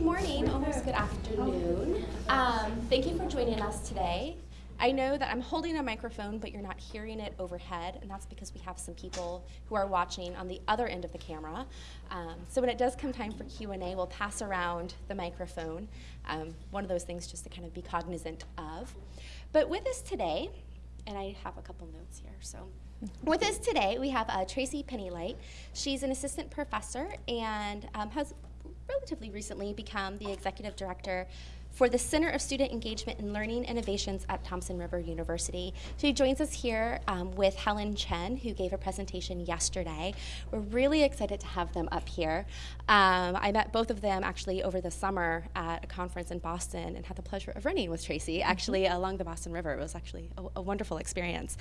good morning, almost good afternoon. Um, thank you for joining us today. I know that I'm holding a microphone, but you're not hearing it overhead, and that's because we have some people who are watching on the other end of the camera. Um, so when it does come time for Q&A, we'll pass around the microphone. Um, one of those things just to kind of be cognizant of. But with us today, and I have a couple notes here, so. With us today, we have uh, Tracy Penny Light. She's an assistant professor and um, has relatively recently become the executive director for the Center of Student Engagement and Learning Innovations at Thompson River University. She joins us here um, with Helen Chen, who gave a presentation yesterday. We're really excited to have them up here. Um, I met both of them actually over the summer at a conference in Boston and had the pleasure of running with Tracy, mm-hmm. actually mm -hmm. along the Boston River. It was actually a, a wonderful experience.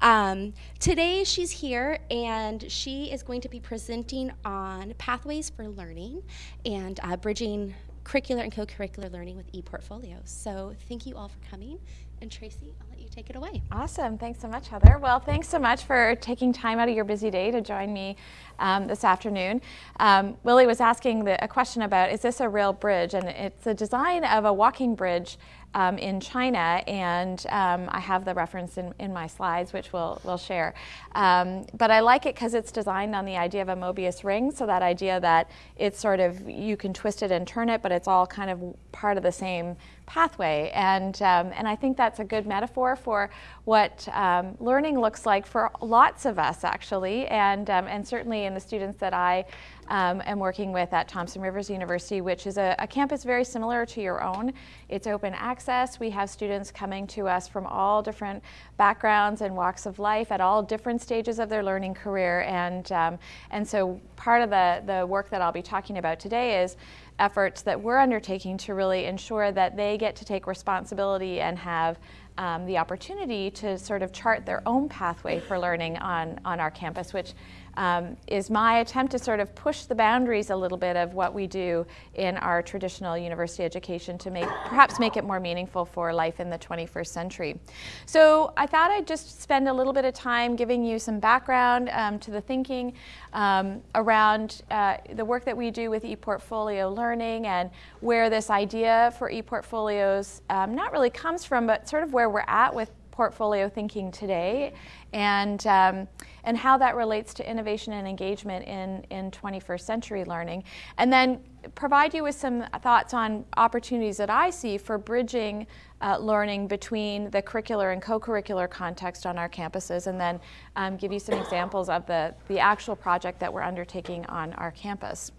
Um, today she's here and she is going to be presenting on pathways for learning and uh, bridging curricular and co-curricular learning with ePortfolios. So thank you all for coming. And Tracy, I'll let you take it away. Awesome. Thanks so much, Heather. Well, thanks so much for taking time out of your busy day to join me um, this afternoon. Um, Willie was asking the, a question about, is this a real bridge? And it's a design of a walking bridge um, in China, and um, I have the reference in, in my slides, which we'll, we'll share. Um, but I like it because it's designed on the idea of a Mobius ring, so that idea that it's sort of, you can twist it and turn it, but it's all kind of part of the same pathway. And, um, and I think that's a good metaphor for what um, learning looks like for lots of us, actually, and, um, and certainly in the students that I um, am working with at Thompson Rivers University, which is a, a, campus very similar to your own. It's open access. We have students coming to us from all different backgrounds and walks of life at all different stages of their learning career. And, um, and so part of the, the work that I'll be talking about today is efforts that we're undertaking to really ensure that they get to take responsibility and have um, the opportunity to sort of chart their own pathway for learning on, on our campus, which um, is my attempt to sort of push the boundaries a little bit of what we do in our traditional university education to make perhaps make it more meaningful for life in the 21st century. So I thought I'd just spend a little bit of time giving you some background um, to the thinking um, around uh, the work that we do with ePortfolio learning and where this idea for ePortfolios um, not really comes from, but sort of where we're at with portfolio thinking today and, um, and how that relates to innovation and engagement in, in 21st century learning. And then provide you with some thoughts on opportunities that I see for bridging uh, learning between the curricular and co-curricular context on our campuses and then um, give you some examples of the, the actual project that we're undertaking on our campus.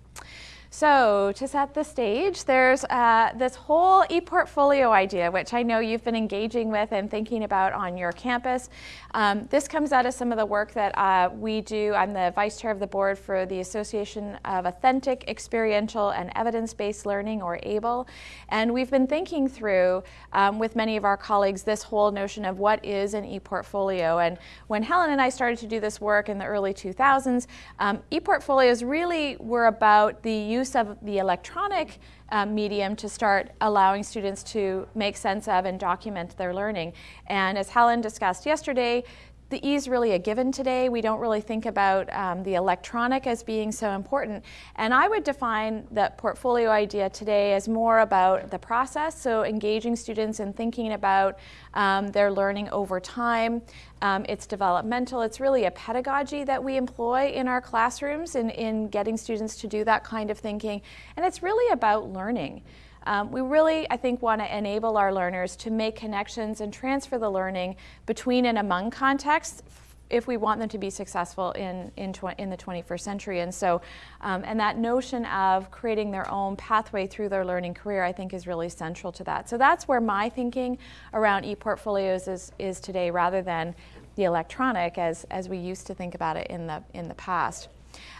So to set the stage, there's uh, this whole ePortfolio idea, which I know you've been engaging with and thinking about on your campus. Um, this comes out of some of the work that uh, we do. I'm the vice chair of the board for the Association of Authentic, Experiential, and Evidence-Based Learning, or AAEEBL. And we've been thinking through, um, with many of our colleagues, this whole notion of what is an ePortfolio. And when Helen and I started to do this work in the early 2000s, um, ePortfolios really were about the use use of the electronic um, medium to start allowing students to make sense of and document their learning. And as Helen discussed yesterday, the E is really a given today. We don't really think about um, the electronic as being so important. And I would define the portfolio idea today as more about the process, so engaging students in thinking about um, their learning over time. Um, it's developmental. It's really a pedagogy that we employ in our classrooms in, in getting students to do that kind of thinking. And it's really about learning. Um, we really, I think, want to enable our learners to make connections and transfer the learning between and among contexts if we want them to be successful in, in, in the 21st century. And so, um, and that notion of creating their own pathway through their learning career, I think is really central to that. So that's where my thinking around ePortfolios is, is today rather than the electronic as, as we used to think about it in the, in the past.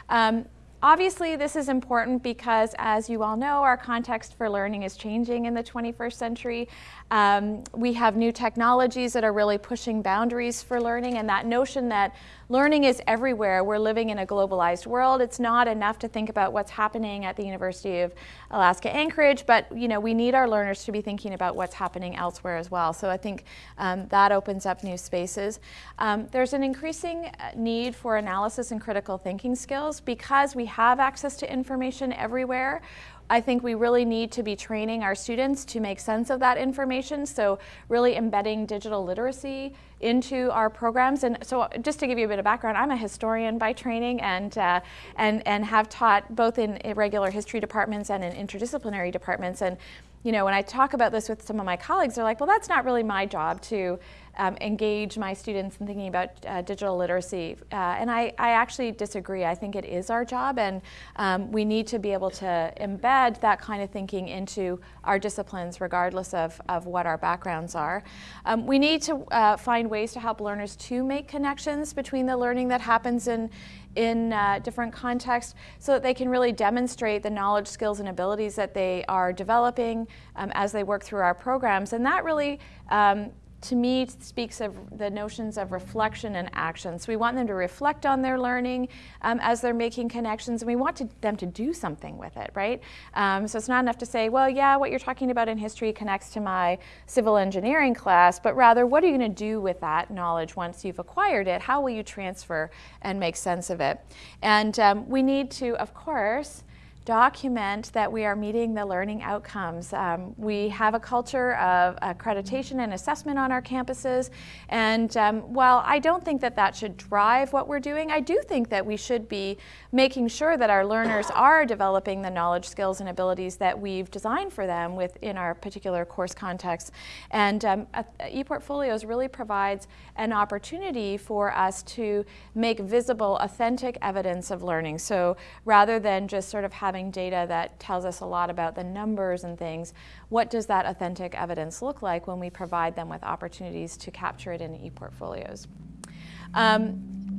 Um, Obviously, this is important because, as you all know, our context for learning is changing in the 21st century. Um, we have new technologies that are really pushing boundaries for learning, and that notion that learning is everywhere. We're living in a globalized world. It's not enough to think about what's happening at the University of Alaska Anchorage, but you know we need our learners to be thinking about what's happening elsewhere as well. So I think um, that opens up new spaces. Um, there's an increasing uh, need for analysis and critical thinking skills because we have access to information everywhere I think we really need to be training our students to make sense of that information. So really embedding digital literacy into our programs. And so just to give you a bit of background, I'm a historian by training and, uh, and, and have taught both in regular history departments and in interdisciplinary departments. And you know, when I talk about this with some of my colleagues, they're like, well, that's not really my job to um, engage my students in thinking about uh, digital literacy. Uh, and I, I, actually disagree. I think it is our job, and um, we need to be able to embed that kind of thinking into our disciplines, regardless of, of what our backgrounds are. Um, we need to uh, find ways to help learners to make connections between the learning that happens in, in uh, different contexts so that they can really demonstrate the knowledge, skills, and abilities that they are developing um, as they work through our programs. And that really um, to me speaks of the notions of reflection and action. So we want them to reflect on their learning um, as they're making connections, and we want to, them to do something with it, right? Um, so it's not enough to say, well, yeah, what you're talking about in history connects to my civil engineering class, but rather, what are you going to do with that knowledge once you've acquired it? How will you transfer and make sense of it? And um, we need to, of course, document that we are meeting the learning outcomes. Um, we have a culture of accreditation and assessment on our campuses, and um, while I don't think that that should drive what we're doing, I do think that we should be making sure that our learners are developing the knowledge, skills, and abilities that we've designed for them within our particular course context. And um, ePortfolios really provides an opportunity for us to make visible, authentic evidence of learning. So rather than just sort of having having data that tells us a lot about the numbers and things, what does that authentic evidence look like when we provide them with opportunities to capture it in e-portfolios? Um,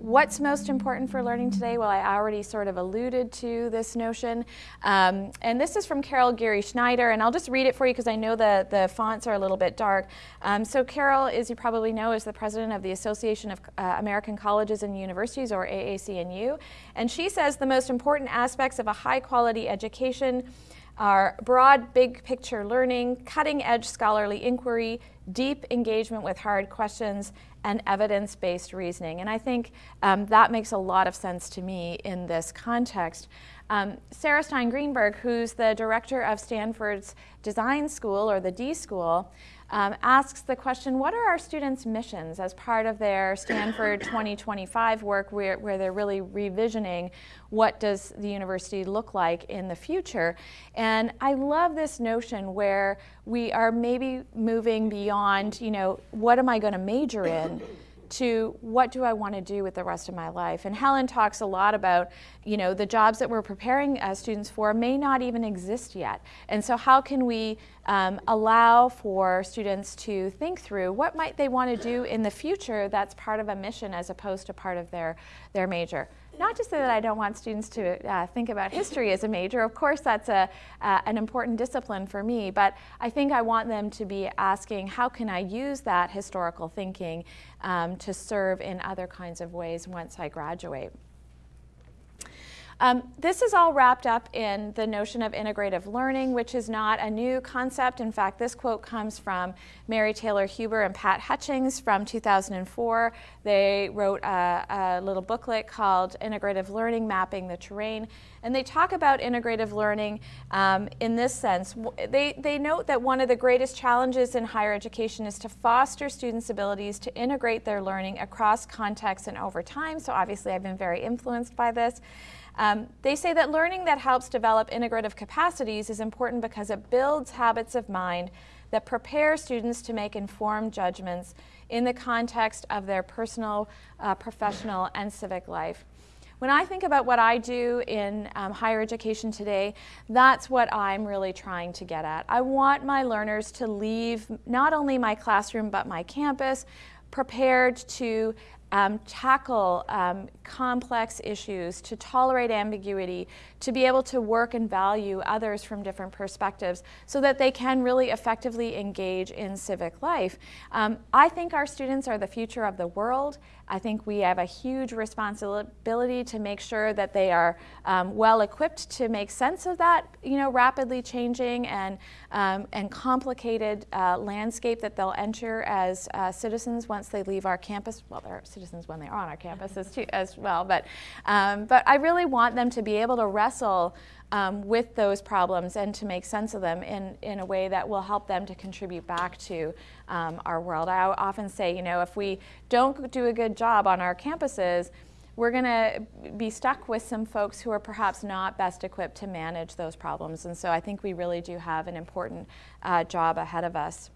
What's most important for learning today? Well, I already sort of alluded to this notion. Um, and this is from Carol Geary Schneider, and I'll just read it for you because I know the, the fonts are a little bit dark. Um, so Carol, as you probably know, is the president of the Association of uh, American Colleges and Universities, or AAC&U. And she says the most important aspects of a high quality education are broad, big picture learning, cutting edge scholarly inquiry, deep engagement with hard questions, and evidence-based reasoning. And I think um, that makes a lot of sense to me in this context. Um, Sarah Stein Greenberg, who's the director of Stanford's Design School, or the D School, um, asks the question, what are our students' missions as part of their Stanford 2025 work where, where they're really revisioning what does the university look like in the future. And I love this notion where we are maybe moving beyond, you know, what am I going to major in? To what do I want to do with the rest of my life. And Helen talks a lot about, you know, the jobs that we're preparing as students for may not even exist yet. And so how can we um, allow for students to think through what might they want to do in the future that's part of a mission as opposed to part of their, their major. Not to say that I don't want students to uh, think about history as a major. Of course, that's a, uh, an important discipline for me, but I think I want them to be asking, how can I use that historical thinking um, to serve in other kinds of ways once I graduate? Um, this is all wrapped up in the notion of integrative learning, which is not a new concept. In fact, this quote comes from Mary Taylor Huber and Pat Hutchings from 2004. They wrote a, a little booklet called Integrative Learning, Mapping the Terrain. And they talk about integrative learning um, in this sense. They, they note that one of the greatest challenges in higher education is to foster students' abilities to integrate their learning across contexts and over time. So obviously I've been very influenced by this. Um, they say that learning that helps develop integrative capacities is important because it builds habits of mind that prepare students to make informed judgments in the context of their personal, uh, professional, and civic life. When I think about what I do in um, higher education today, that's what I'm really trying to get at. I want my learners to leave not only my classroom but my campus prepared to um, tackle um, complex issues, to tolerate ambiguity, to be able to work and value others from different perspectives so that they can really effectively engage in civic life. Um, I think our students are the future of the world. I think we have a huge responsibility to make sure that they are um, well equipped to make sense of that, you know, rapidly changing and, um, and complicated uh, landscape that they'll enter as uh, citizens once they leave our campus. Well, they're citizens when they are on our campuses too, as well. But, um, but I really want them to be able to wrestle um, with those problems and to make sense of them in, in a way that will help them to contribute back to um, our world. I often say, you know, if we don't do a good job on our campuses, we're going to be stuck with some folks who are perhaps not best equipped to manage those problems. And so I think we really do have an important uh, job ahead of us.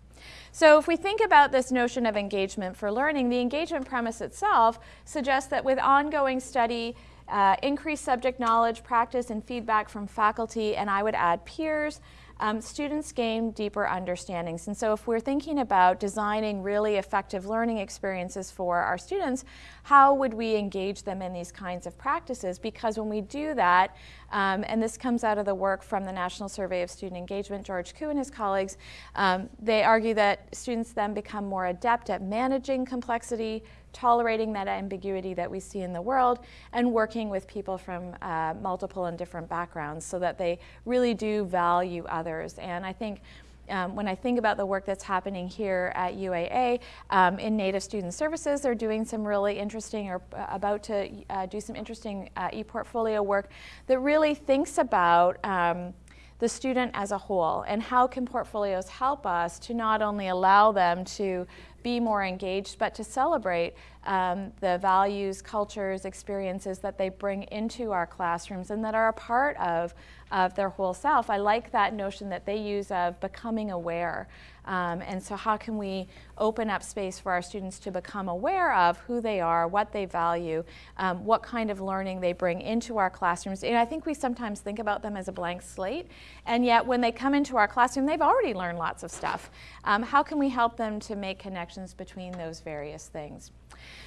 So if we think about this notion of engagement for learning, the engagement premise itself suggests that with ongoing study, uh, increased subject knowledge, practice, and feedback from faculty, and I would add peers, um, students gain deeper understandings. And so if we're thinking about designing really effective learning experiences for our students, how would we engage them in these kinds of practices? Because when we do that, um, and this comes out of the work from the National Survey of Student Engagement, George Kuh and his colleagues, um, they argue that students then become more adept at managing complexity, tolerating that ambiguity that we see in the world, and working with people from uh, multiple and different backgrounds so that they really do value others. And I think um, when I think about the work that's happening here at UAA um, in Native Student Services, they're doing some really interesting or uh, about to uh, do some interesting uh, e-portfolio work that really thinks about um, the student as a whole and how can portfolios help us to not only allow them to be more engaged, but to celebrate um, the values, cultures, experiences that they bring into our classrooms and that are a part of, of their whole self. I like that notion that they use of becoming aware. Um, and so how can we open up space for our students to become aware of who they are, what they value, um, what kind of learning they bring into our classrooms. And I think we sometimes think about them as a blank slate, and yet when they come into our classroom, they've already learned lots of stuff. Um, how can we help them to make connections between those various things?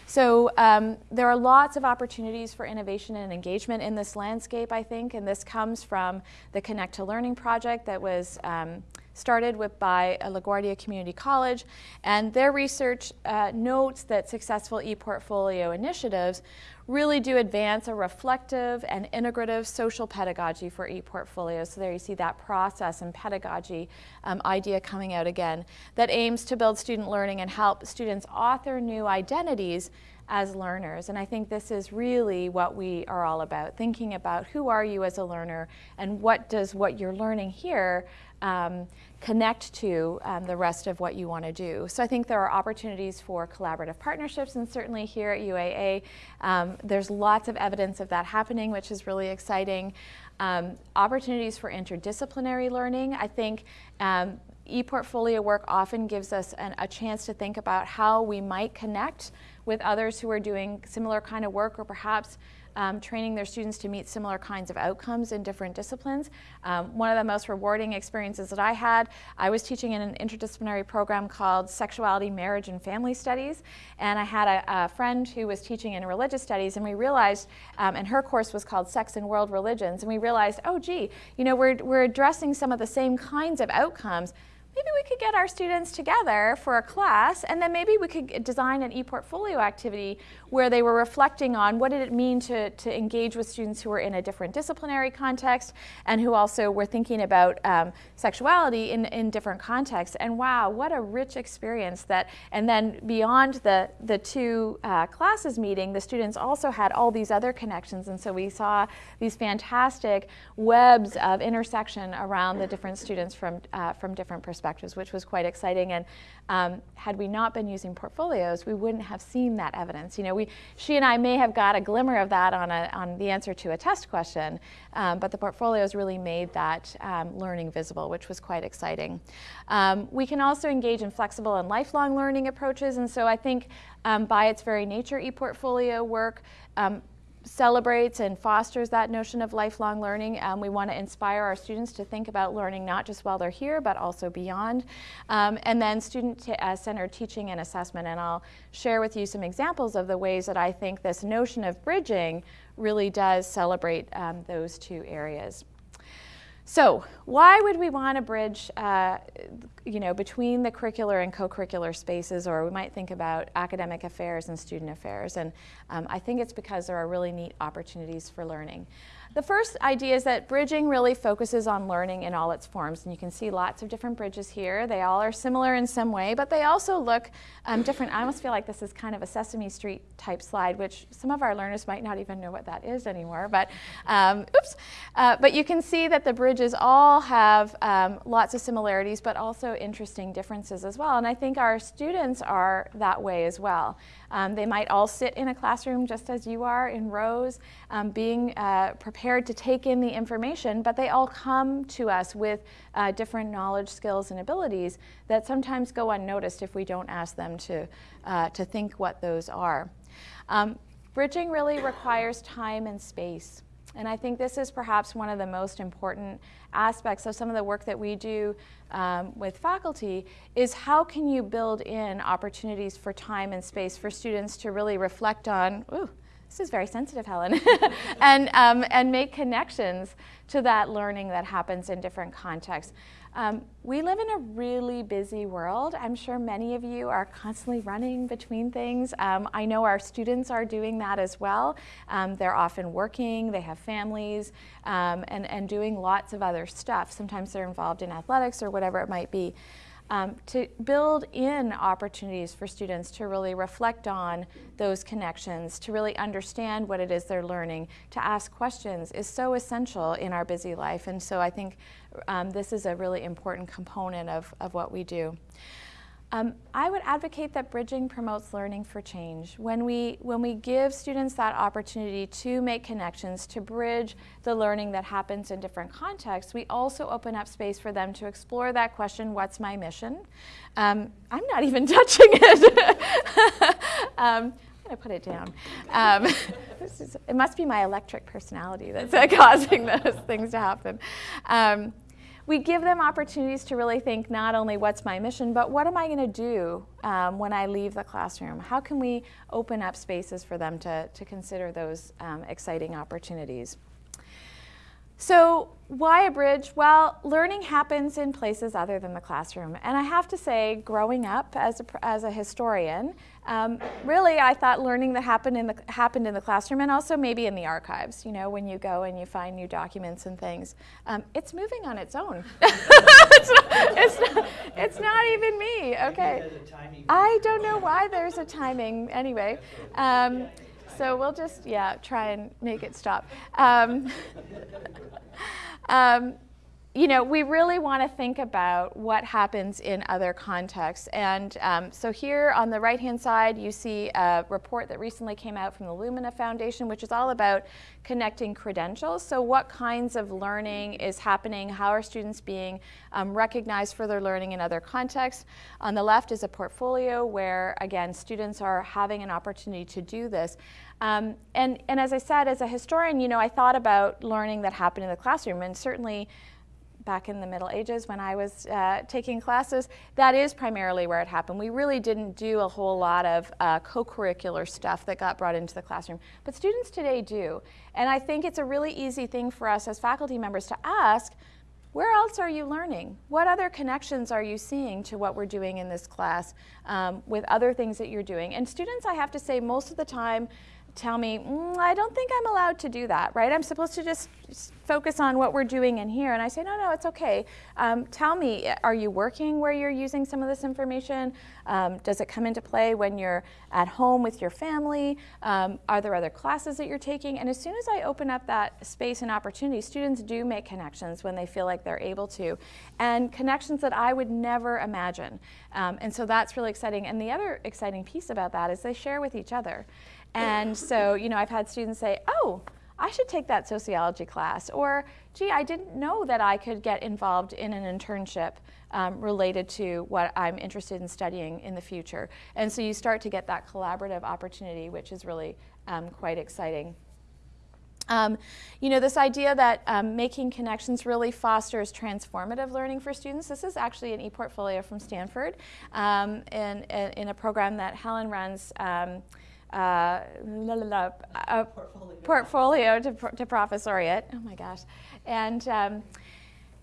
So um, there are lots of opportunities for innovation and engagement in this landscape, I think, and this comes from the Connect to Learning project that was um, started with by LaGuardia Community College, and their research uh, notes that successful e-portfolio initiatives really do advance a reflective and integrative social pedagogy for e-portfolios. So there you see that process and pedagogy um, idea coming out again that aims to build student learning and help students author new identities as learners. And I think this is really what we are all about, thinking about who are you as a learner and what does what you're learning here um, connect to um, the rest of what you want to do. So I think there are opportunities for collaborative partnerships and certainly here at UAA um, there's lots of evidence of that happening which is really exciting. Um, opportunities for interdisciplinary learning. I think um, e-portfolio work often gives us an, a chance to think about how we might connect with others who are doing similar kind of work or perhaps um, training their students to meet similar kinds of outcomes in different disciplines. Um, one of the most rewarding experiences that I had, I was teaching in an interdisciplinary program called Sexuality, Marriage, and Family Studies, and I had a, a friend who was teaching in religious studies, and we realized, um, and her course was called Sex and World Religions, and we realized, oh gee, you know, we're, we're addressing some of the same kinds of outcomes, maybe we could get our students together for a class and then maybe we could design an e-portfolio activity where they were reflecting on what did it mean to, to engage with students who were in a different disciplinary context and who also were thinking about um, sexuality in, in different contexts. And wow, what a rich experience that, and then beyond the, the two uh, classes meeting, the students also had all these other connections. And so we saw these fantastic webs of intersection around the different students from, uh, from different perspectives perspectives, which was quite exciting. And um, had we not been using portfolios, we wouldn't have seen that evidence. You know, we, she and I may have got a glimmer of that on, a, on the answer to a test question, um, but the portfolios really made that um, learning visible, which was quite exciting. Um, we can also engage in flexible and lifelong learning approaches, and so I think um, by its very nature, ePortfolio work um, celebrates and fosters that notion of lifelong learning. Um, we want to inspire our students to think about learning not just while they're here, but also beyond. Um, and then student-centered uh, teaching and assessment. And I'll share with you some examples of the ways that I think this notion of bridging really does celebrate um, those two areas. So why would we want to bridge, uh, you know, between the curricular and co-curricular spaces, or we might think about academic affairs and student affairs? And um, I think it's because there are really neat opportunities for learning. The first idea is that bridging really focuses on learning in all its forms. And you can see lots of different bridges here. They all are similar in some way, but they also look um, different. I almost feel like this is kind of a Sesame Street type slide, which some of our learners might not even know what that is anymore. But um, oops. Uh, but you can see that the bridges all have um, lots of similarities, but also interesting differences as well. And I think our students are that way as well. Um, they might all sit in a classroom just as you are in rows, um, being uh, prepared to take in the information, but they all come to us with uh, different knowledge, skills, and abilities that sometimes go unnoticed if we don't ask them to, uh, to think what those are. Um, bridging really requires time and space. And I think this is perhaps one of the most important aspects of some of the work that we do um, with faculty is how can you build in opportunities for time and space for students to really reflect on, ooh, this is very sensitive, Helen, and, um, and make connections to that learning that happens in different contexts. Um, we live in a really busy world. I'm sure many of you are constantly running between things. Um, I know our students are doing that as well. Um, they're often working, they have families, um, and, and doing lots of other stuff. Sometimes they're involved in athletics or whatever it might be. Um, to build in opportunities for students to really reflect on those connections, to really understand what it is they're learning, to ask questions is so essential in our busy life. And so I think um, this is a really important component of, of what we do. Um, I would advocate that bridging promotes learning for change. When we, when we give students that opportunity to make connections, to bridge the learning that happens in different contexts, we also open up space for them to explore that question, what's my mission? Um, I'm not even touching it. um, to put it down. Um, is, it must be my electric personality that's uh, causing those things to happen. Um, we give them opportunities to really think not only what's my mission, but what am I going to do um, when I leave the classroom? How can we open up spaces for them to, to consider those um, exciting opportunities? So why a bridge? Well, learning happens in places other than the classroom. And I have to say, growing up as a, as a historian, um, really I thought learning that happened in, the, happened in the classroom and also maybe in the archives, you know, when you go and you find new documents and things. Um, it's moving on its own. it's, not, it's, not, it's, not, even me, okay. I don't know why there's a timing anyway. Um, so we'll just, yeah, try and make it stop. Um, um, you know, we really want to think about what happens in other contexts. And um, so here on the right-hand side, you see a report that recently came out from the Lumina Foundation, which is all about connecting credentials. So what kinds of learning is happening? How are students being um, recognized for their learning in other contexts? On the left is a portfolio where, again, students are having an opportunity to do this. Um, and, and as I said, as a historian, you know, I thought about learning that happened in the classroom, and certainly back in the Middle Ages when I was uh, taking classes, that is primarily where it happened. We really didn't do a whole lot of uh, co-curricular stuff that got brought into the classroom, but students today do. And I think it's a really easy thing for us as faculty members to ask, where else are you learning? What other connections are you seeing to what we're doing in this class um, with other things that you're doing? And students, I have to say, most of the time, tell me, mm, I don't think I'm allowed to do that, right? I'm supposed to just focus on what we're doing in here. And I say, no, no, it's okay. Um, tell me, are you working where you're using some of this information? Um, does it come into play when you're at home with your family? Um, are there other classes that you're taking? And as soon as I open up that space and opportunity, students do make connections when they feel like they're able to. And connections that I would never imagine. Um, and so that's really exciting. And the other exciting piece about that is they share with each other. And so, you know, I've had students say, oh, I should take that sociology class. Or, gee, I didn't know that I could get involved in an internship um, related to what I'm interested in studying in the future. And so you start to get that collaborative opportunity, which is really um, quite exciting. Um, you know, this idea that um, making connections really fosters transformative learning for students. This is actually an e-portfolio from Stanford um, in, in, a program that Helen runs um, uh, la, la, la, a portfolio, portfolio to, to professoriate. Oh my gosh. And, um,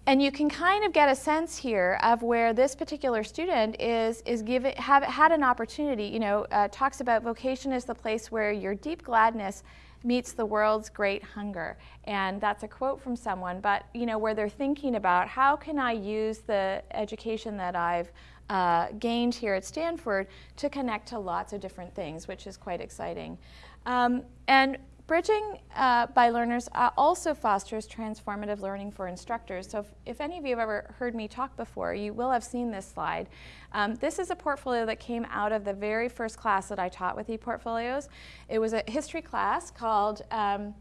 and you can kind of get a sense here of where this particular student is, is given, have had an opportunity, you know, uh, talks about vocation as the place where your deep gladness meets the world's great hunger. And that's a quote from someone, but you know, where they're thinking about how can I use the education that I've uh, gained here at Stanford to connect to lots of different things, which is quite exciting. Um, and Bridging uh, by Learners uh, also fosters transformative learning for instructors. So if, if, any of you have ever heard me talk before, you will have seen this slide. Um, this is a portfolio that came out of the very first class that I taught with ePortfolios. It was a history class called um,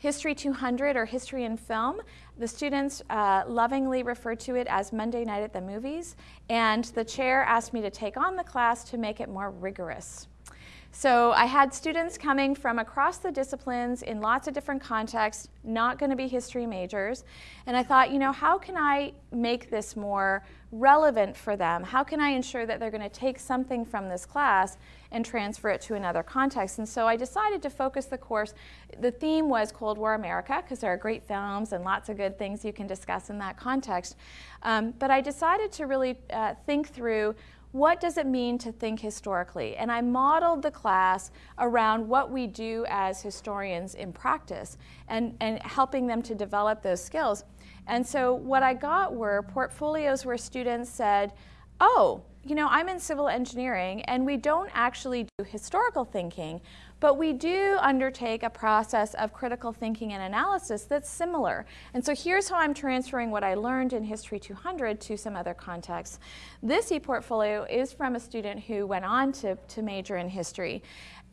History 200 or History in Film. The students uh, lovingly referred to it as Monday Night at the Movies, and the chair asked me to take on the class to make it more rigorous. So I had students coming from across the disciplines in lots of different contexts, not going to be history majors. And I thought, you know, how can I make this more relevant for them? How can I ensure that they're going to take something from this class and transfer it to another context? And so I decided to focus the course. The theme was Cold War America, because there are great films and lots of good things you can discuss in that context. Um, but I decided to really uh, think through what does it mean to think historically? And I modeled the class around what we do as historians in practice and, and helping them to develop those skills. And so what I got were portfolios where students said, oh, you know, I'm in civil engineering and we don't actually do historical thinking, but we do undertake a process of critical thinking and analysis that's similar. And so here's how I'm transferring what I learned in History 200 to some other contexts. This e-portfolio is from a student who went on to, to major in history.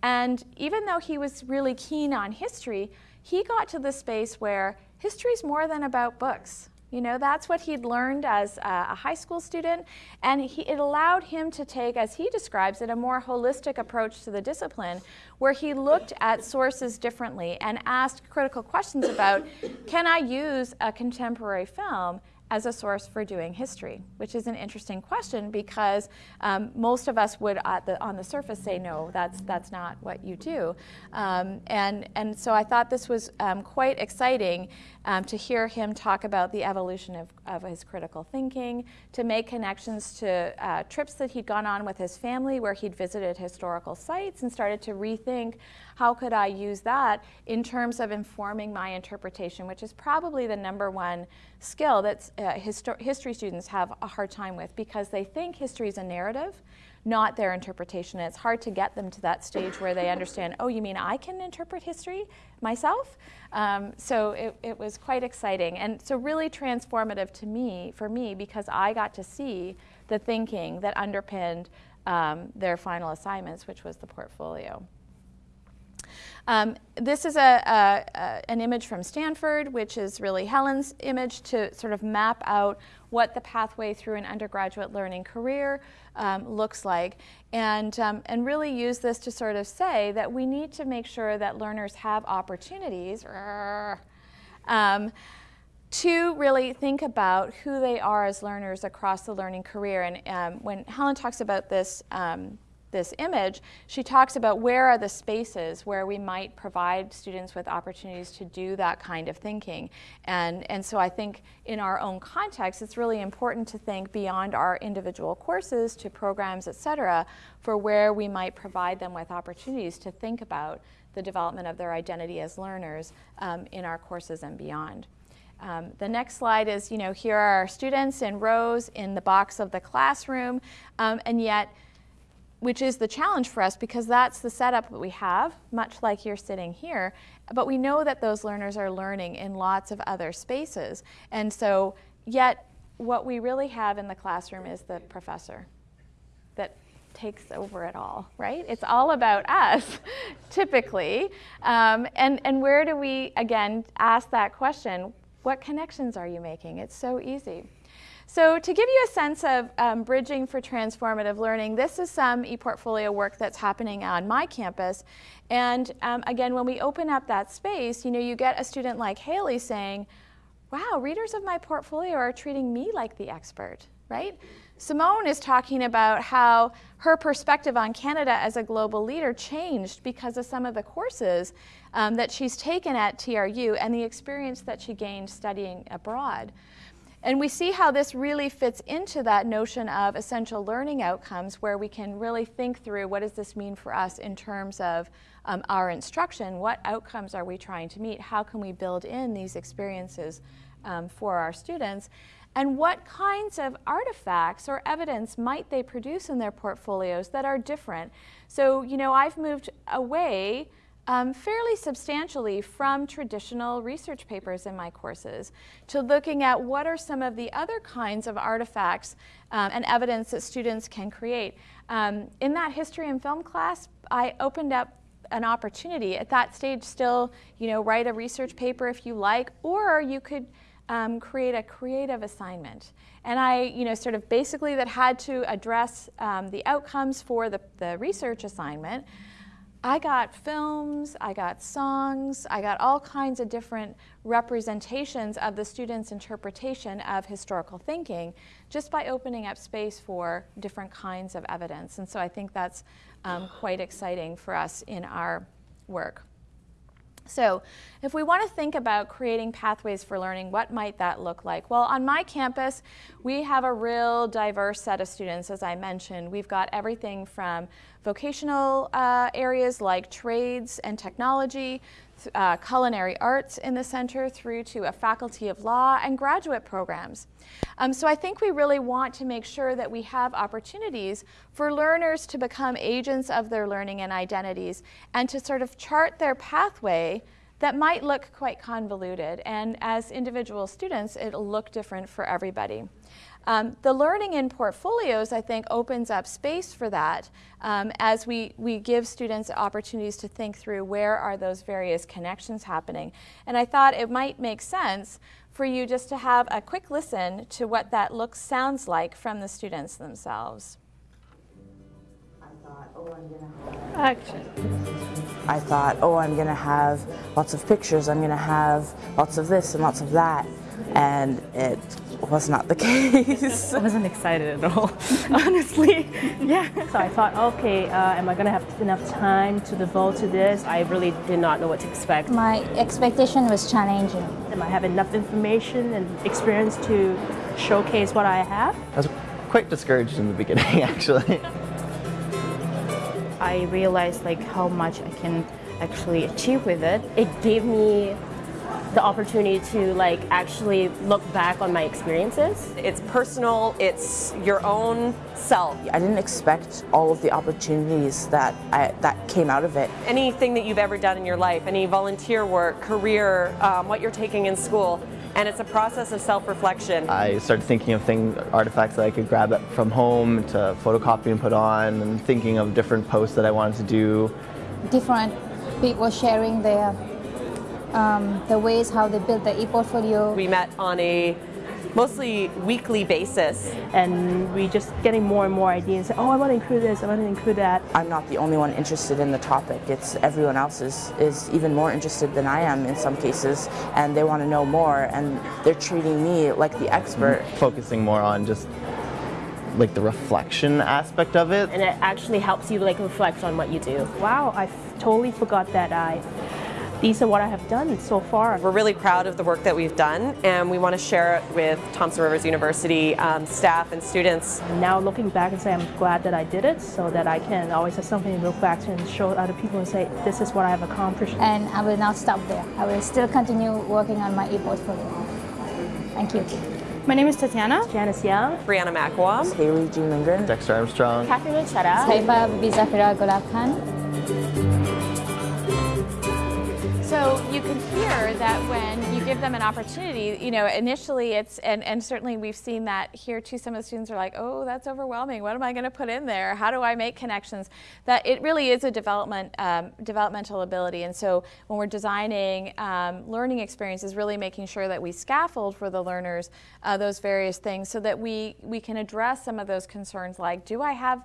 And even though he was really keen on history, he got to the space where history is more than about books. You know, that's what he'd learned as a high school student, and he, it allowed him to take, as he describes it, a more holistic approach to the discipline, where he looked at sources differently and asked critical questions about, can I use a contemporary film as a source for doing history, which is an interesting question because um, most of us would the, on the surface say, no, that's, that's not what you do. Um, and, and so I thought this was um, quite exciting um, to hear him talk about the evolution of, of his critical thinking, to make connections to uh, trips that he'd gone on with his family where he'd visited historical sites and started to rethink how could I use that in terms of informing my interpretation, which is probably the number one skill that uh, history students have a hard time with because they think history is a narrative, not their interpretation. And it's hard to get them to that stage where they understand, oh, you mean I can interpret history myself? Um, so it, it was quite exciting and so really transformative to me, for me, because I got to see the thinking that underpinned um, their final assignments, which was the portfolio. Um, this is a, a, a, an image from Stanford, which is really Helen's image to sort of map out what the pathway through an undergraduate learning career um, looks like, and, um, and really use this to sort of say that we need to make sure that learners have opportunities um, to really think about who they are as learners across the learning career. And um, when Helen talks about this um, this image, she talks about where are the spaces where we might provide students with opportunities to do that kind of thinking. And, and so I think in our own context, it's really important to think beyond our individual courses to programs, et cetera, for where we might provide them with opportunities to think about the development of their identity as learners um, in our courses and beyond. Um, the next slide is, you know, here are our students in rows in the box of the classroom, um, and yet which is the challenge for us because that's the setup that we have, much like you're sitting here. But we know that those learners are learning in lots of other spaces. And so, yet, what we really have in the classroom is the professor that takes over it all, right? It's all about us, typically. Um, and, and where do we, again, ask that question? What connections are you making? It's so easy. So to give you a sense of um, bridging for transformative learning, this is some ePortfolio work that's happening on my campus. And um, again, when we open up that space, you know, you get a student like Haley saying, wow, readers of my portfolio are treating me like the expert, right? Simone is talking about how her perspective on Canada as a global leader changed because of some of the courses um, that she's taken at TRU and the experience that she gained studying abroad. And we see how this really fits into that notion of essential learning outcomes where we can really think through what does this mean for us in terms of um, our instruction, what outcomes are we trying to meet, how can we build in these experiences um, for our students, and what kinds of artifacts or evidence might they produce in their portfolios that are different. So, you know, I've moved away um, fairly substantially from traditional research papers in my courses to looking at what are some of the other kinds of artifacts um, and evidence that students can create. Um, in that history and film class, I opened up an opportunity at that stage still, you know, write a research paper if you like, or you could um, create a creative assignment. And I, you know, sort of basically that had to address um, the outcomes for the, the research assignment. I got films, I got songs, I got all kinds of different representations of the students' interpretation of historical thinking just by opening up space for different kinds of evidence. And so I think that's um, quite exciting for us in our work. So if we want to think about creating pathways for learning, what might that look like? Well, on my campus, we have a real diverse set of students, as I mentioned. We've got everything from vocational uh, areas like trades and technology, uh, culinary arts in the center through to a faculty of law and graduate programs. Um, so I think we really want to make sure that we have opportunities for learners to become agents of their learning and identities and to sort of chart their pathway that might look quite convoluted. And as individual students, it'll look different for everybody. Um, the learning in portfolios, I think, opens up space for that um, as we, we give students opportunities to think through where are those various connections happening. And I thought it might make sense for you just to have a quick listen to what that looks, sounds like from the students themselves. I thought, oh, I'm gonna have. Action. I thought, oh, I'm gonna have lots of pictures. I'm gonna have lots of this and lots of that, and it was not the case. I wasn't excited at all, honestly. Yeah. So I thought, okay, uh, am I going to have enough time to devote to this? I really did not know what to expect. My expectation was challenging. Am I have enough information and experience to showcase what I have? I was quite discouraged in the beginning, actually. I realized like how much I can actually achieve with it. It gave me the opportunity to like actually look back on my experiences. It's personal, it's your own self. I didn't expect all of the opportunities that I, that came out of it. Anything that you've ever done in your life, any volunteer work, career, um, what you're taking in school, and it's a process of self-reflection. I started thinking of things, artifacts that I could grab from home to photocopy and put on, and thinking of different posts that I wanted to do. Different people sharing their um, the ways how they build the e-portfolio. We met on a mostly weekly basis. And we just getting more and more ideas. Oh, I want to include this, I want to include that. I'm not the only one interested in the topic. It's everyone else is, is even more interested than I am in some cases, and they want to know more, and they're treating me like the expert. Focusing more on just like the reflection aspect of it. And it actually helps you like reflect on what you do. Wow, I totally forgot that I these are what I have done so far. We're really proud of the work that we've done and we want to share it with Thompson Rivers University um, staff and students. Now looking back and say I'm glad that I did it so that I can always have something to look back to and show other people and say this is what I have accomplished. And I will not stop there. I will still continue working on my e-portfolio. Thank you. My name is Tatiana. Janice Young. Brianna McElwain. Haley G. Lindgren. Dexter Armstrong. Catherine Chetta. Saiba Bizafira Golab Khan. So you can hear that when you give them an opportunity, you know, initially it's, and, and certainly we've seen that here too, some of the students are like, oh, that's overwhelming. What am I going to put in there? How do I make connections? That it really is a development, um, developmental ability. And so when we're designing um, learning experiences, really making sure that we scaffold for the learners uh, those various things so that we, we can address some of those concerns like, do I have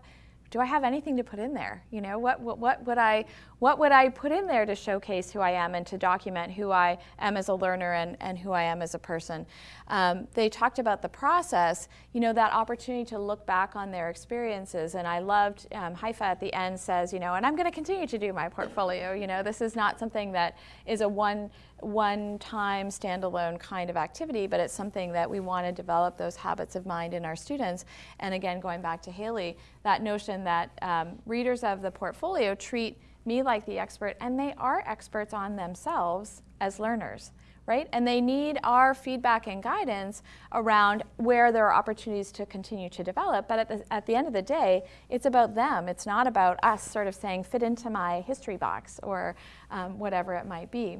do I have anything to put in there? You know, what, what, what would I what would I put in there to showcase who I am and to document who I am as a learner and, and who I am as a person? Um, they talked about the process, you know, that opportunity to look back on their experiences. And I loved, um, Haifa at the end says, you know, and I'm going to continue to do my portfolio. You know, this is not something that is a one one-time standalone kind of activity, but it's something that we want to develop those habits of mind in our students. And again, going back to Haley, that notion that um, readers of the portfolio treat me like the expert, and they are experts on themselves as learners right? And they need our feedback and guidance around where there are opportunities to continue to develop. But at the, at the end of the day, it's about them. It's not about us sort of saying, fit into my history box or um, whatever it might be.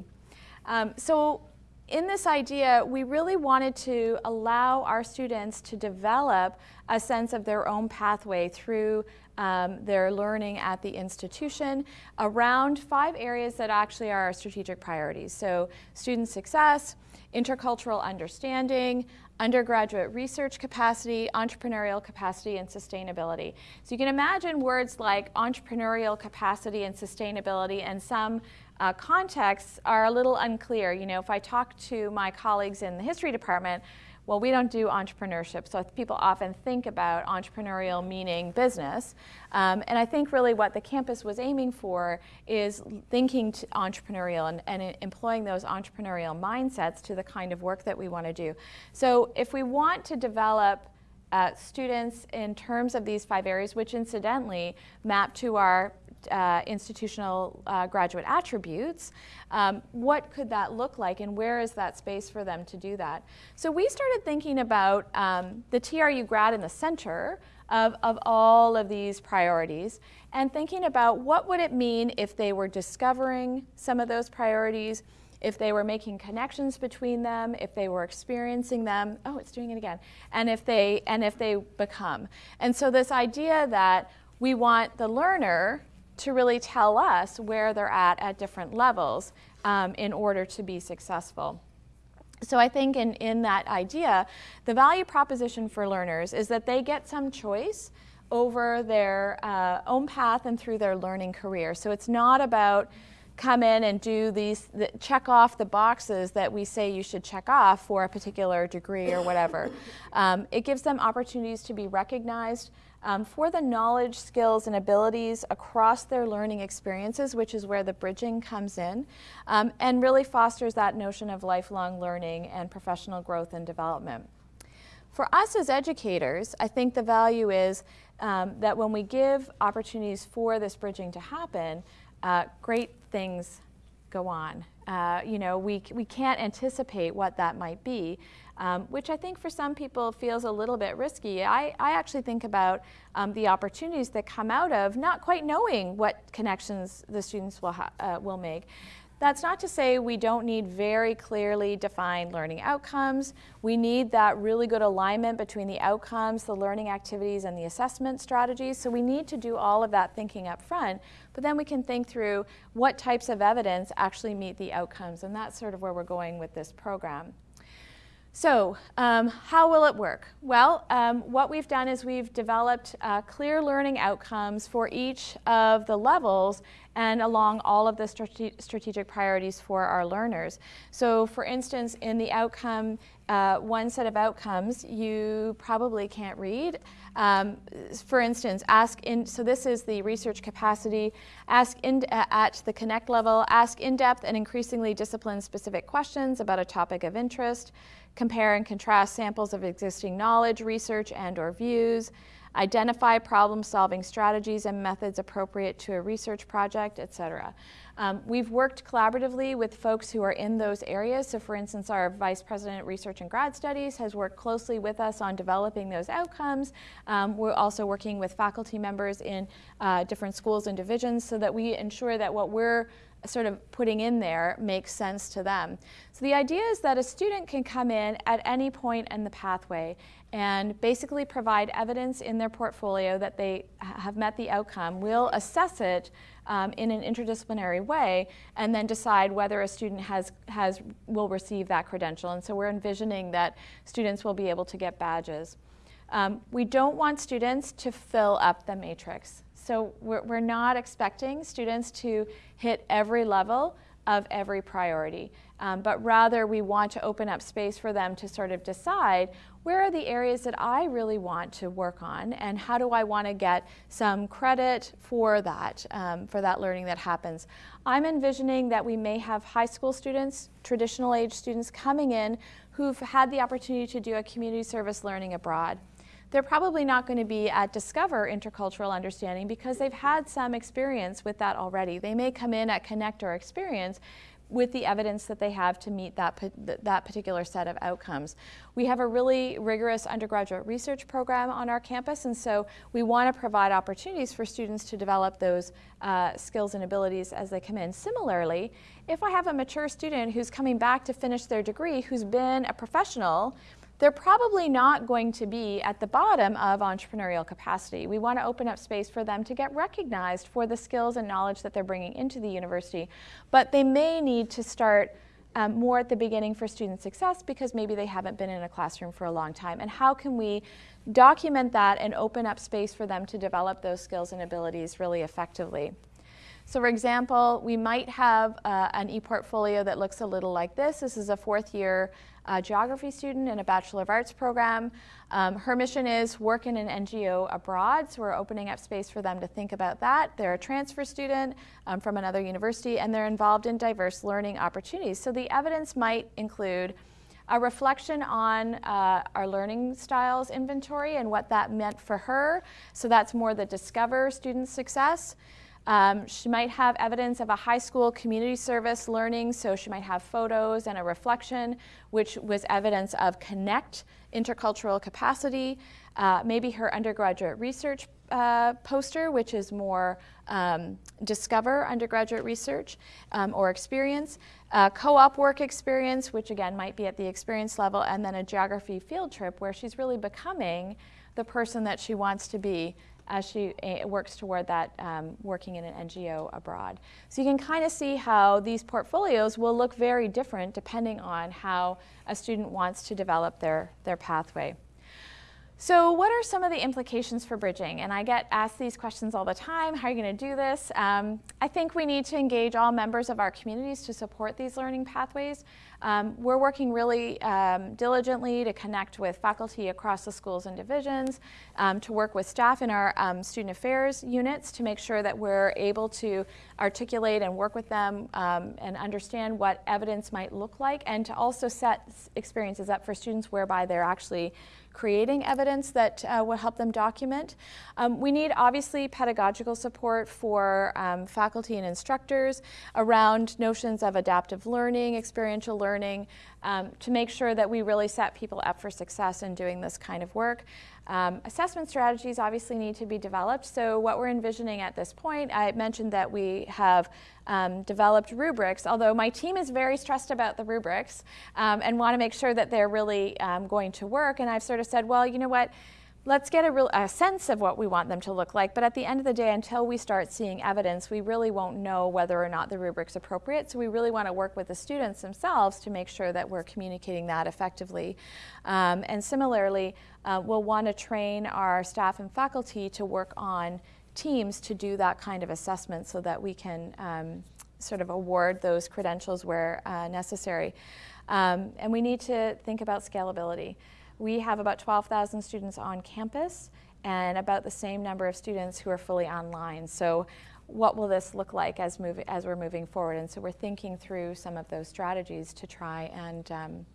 Um, so in this idea, we really wanted to allow our students to develop a sense of their own pathway through um, their learning at the institution around five areas that actually are our strategic priorities. So student success, intercultural understanding, undergraduate research capacity, entrepreneurial capacity, and sustainability. So you can imagine words like entrepreneurial capacity and sustainability and some uh, contexts are a little unclear. You know, if I talk to my colleagues in the history department, well, we don't do entrepreneurship, so people often think about entrepreneurial meaning business. Um, and I think really what the campus was aiming for is thinking entrepreneurial and, and, employing those entrepreneurial mindsets to the kind of work that we want to do. So if we want to develop uh, students in terms of these five areas, which incidentally map to our uh, institutional uh, graduate attributes, um, what could that look like and where is that space for them to do that? So we started thinking about um, the TRU grad in the center of, of all of these priorities and thinking about what would it mean if they were discovering some of those priorities, if they were making connections between them, if they were experiencing them, oh, it's doing it again, and if they, and if they become. And so this idea that we want the learner to really tell us where they're at at different levels um, in order to be successful. So I think in, in that idea, the value proposition for learners is that they get some choice over their uh, own path and through their learning career. So it's not about come in and do these, the, check off the boxes that we say you should check off for a particular degree or whatever. Um, it gives them opportunities to be recognized um, for the knowledge, skills, and abilities across their learning experiences, which is where the bridging comes in, um, and really fosters that notion of lifelong learning and professional growth and development. For us as educators, I think the value is um, that when we give opportunities for this bridging to happen, uh, great things go on. Uh, you know, we, we can't anticipate what that might be, um, which I think for some people feels a little bit risky. I, I actually think about um, the opportunities that come out of not quite knowing what connections the students will, uh, will make. That's not to say we don't need very clearly defined learning outcomes. We need that really good alignment between the outcomes, the learning activities, and the assessment strategies. So we need to do all of that thinking up front. But then we can think through what types of evidence actually meet the outcomes. And that's sort of where we're going with this program. So um, how will it work? Well, um, what we've done is we've developed uh, clear learning outcomes for each of the levels and along all of the strate strategic priorities for our learners. So for instance, in the outcome, uh, one set of outcomes you probably can't read. Um, for instance, ask in, so this is the research capacity, ask in, uh, at the connect level, ask in-depth and increasingly discipline-specific questions about a topic of interest, compare and contrast samples of existing knowledge, research, and or views, identify problem-solving strategies and methods appropriate to a research project, etc. Um, we've worked collaboratively with folks who are in those areas. So for instance, our Vice President Research and Grad Studies has worked closely with us on developing those outcomes. Um, we're also working with faculty members in uh, different schools and divisions so that we ensure that what we're sort of putting in there makes sense to them. So the idea is that a student can come in at any point in the pathway and basically provide evidence in their portfolio that they have met the outcome. We'll assess it um, in an interdisciplinary way and then decide whether a student has, has, will receive that credential. And so we're envisioning that students will be able to get badges. Um, we don't want students to fill up the matrix. So we're, we're not expecting students to hit every level of every priority, um, but rather we want to open up space for them to sort of decide where are the areas that I really want to work on and how do I want to get some credit for that, um, for that learning that happens. I'm envisioning that we may have high school students, traditional age students coming in who've had the opportunity to do a community service learning abroad they're probably not going to be at Discover Intercultural Understanding because they've had some experience with that already. They may come in at Connect or Experience with the evidence that they have to meet that, that particular set of outcomes. We have a really rigorous undergraduate research program on our campus, and so we want to provide opportunities for students to develop those uh, skills and abilities as they come in. Similarly, if I have a mature student who's coming back to finish their degree, who's been a professional, they're probably not going to be at the bottom of entrepreneurial capacity. We want to open up space for them to get recognized for the skills and knowledge that they're bringing into the university, but they may need to start um, more at the beginning for student success because maybe they haven't been in a classroom for a long time. And how can we document that and open up space for them to develop those skills and abilities really effectively? So for example, we might have uh, an e-portfolio that looks a little like this. This is a fourth year a geography student in a Bachelor of Arts program. Um, her mission is work in an NGO abroad, so we're opening up space for them to think about that. They're a transfer student um, from another university, and they're involved in diverse learning opportunities. So the evidence might include a reflection on uh, our learning styles inventory and what that meant for her. So that's more the discover student success. Um, she might have evidence of a high school community service learning, so she might have photos and a reflection, which was evidence of connect intercultural capacity. Uh, maybe her undergraduate research uh, poster, which is more um, discover undergraduate research um, or experience, uh, co-op work experience, which again might be at the experience level, and then a geography field trip where she's really becoming the person that she wants to be as she uh, works toward that um, working in an NGO abroad. So you can kind of see how these portfolios will look very different depending on how a student wants to develop their, their pathway. So what are some of the implications for bridging? And I get asked these questions all the time. How are you going to do this? Um, I think we need to engage all members of our communities to support these learning pathways. Um, we're working really um, diligently to connect with faculty across the schools and divisions, um, to work with staff in our um, student affairs units to make sure that we're able to articulate and work with them um, and understand what evidence might look like and to also set experiences up for students whereby they're actually creating evidence that uh, will help them document. Um, we need obviously pedagogical support for um, faculty and instructors around notions of adaptive learning, experiential learning, um, to make sure that we really set people up for success in doing this kind of work. Um, assessment strategies obviously need to be developed. So what we're envisioning at this point, I mentioned that we have um, developed rubrics, although my team is very stressed about the rubrics um, and want to make sure that they're really um, going to work. And I've sort of said, well, you know what? Let's get a, real, a sense of what we want them to look like. But at the end of the day, until we start seeing evidence, we really won't know whether or not the rubric's appropriate. So we really want to work with the students themselves to make sure that we're communicating that effectively. Um, and similarly, uh, we'll want to train our staff and faculty to work on teams to do that kind of assessment so that we can um, sort of award those credentials where uh, necessary. Um, and we need to think about scalability. We have about 12,000 students on campus and about the same number of students who are fully online. So what will this look like as, move, as we're moving forward? And so we're thinking through some of those strategies to try and um,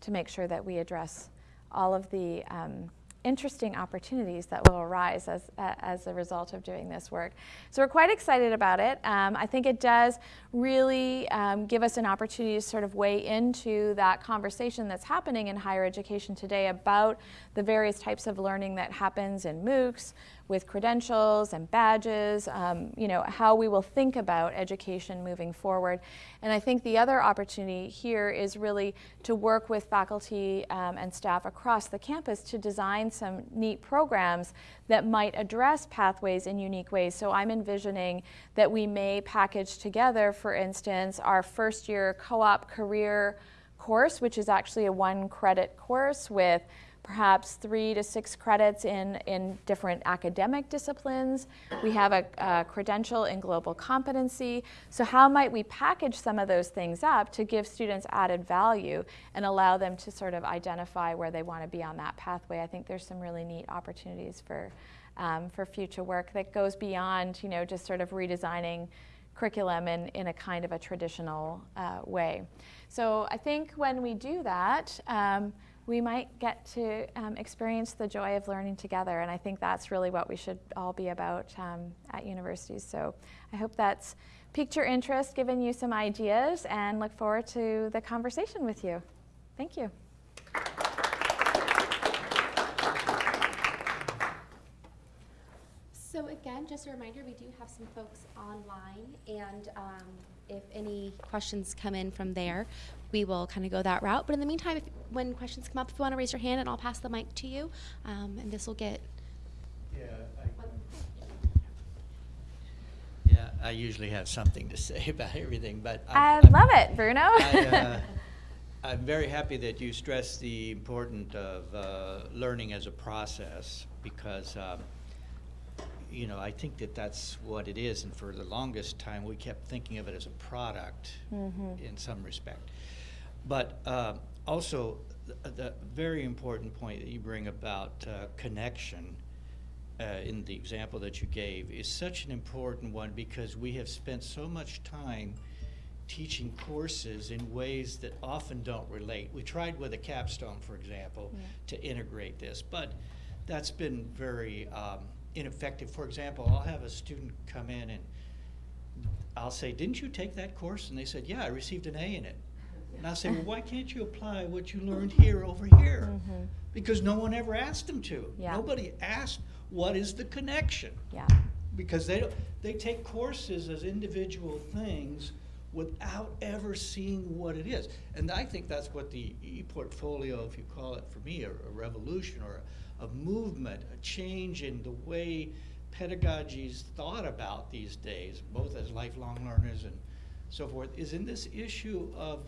to make sure that we address all of the um, interesting opportunities that will arise as, uh, as a result of doing this work. So we're quite excited about it. Um, I think it does really um, give us an opportunity to sort of weigh into that conversation that's happening in higher education today about the various types of learning that happens in MOOCs, with credentials and badges, um, you know, how we will think about education moving forward. And I think the other opportunity here is really to work with faculty um, and staff across the campus to design some neat programs that might address pathways in unique ways. So I'm envisioning that we may package together, for instance, our first year co-op career course, which is actually a one credit course with perhaps three to six credits in, in different academic disciplines. We have a, a credential in global competency. So how might we package some of those things up to give students added value and allow them to sort of identify where they want to be on that pathway? I think there's some really neat opportunities for, um, for future work that goes beyond, you know, just sort of redesigning curriculum in, in a kind of a traditional uh, way. So I think when we do that, um, we might get to um, experience the joy of learning together. And I think that's really what we should all be about um, at universities. So I hope that's piqued your interest, given you some ideas, and look forward to the conversation with you. Thank you. So again, just a reminder, we do have some folks online, and um, if any questions come in from there, we will kind of go that route. But in the meantime, if, when questions come up, if you want to raise your hand, and I'll pass the mic to you, um, and this will get. Yeah, I, yeah, I usually have something to say about everything, but I I'm- love it, Bruno. I, uh, I'm very happy that you stress the importance of uh, learning as a process because, um, you know, I think that that's what it is. And for the longest time, we kept thinking of it as a product in some respect. But uh, also, the, the very important point that you bring about uh, connection uh, in the example that you gave is such an important one because we have spent so much time teaching courses in ways that often don't relate. We tried with a capstone, for example, to integrate this, but that's been very um, ineffective. For example, I'll have a student come in and I'll say, Didn't you take that course? And they said, Yeah, I received an A in it. And I'll say, Well, why can't you apply what you learned here over here? Mm-hmm. Because no one ever asked them to. Yeah. Nobody asked, What is the connection? yeah. because they don't, they take courses as individual things without ever seeing what it is. And I think that's what the e-portfolio, if you call it for me, a, a revolution or a, a movement, a change in the way pedagogy is thought about these days, both as lifelong learners and so forth, is in this issue of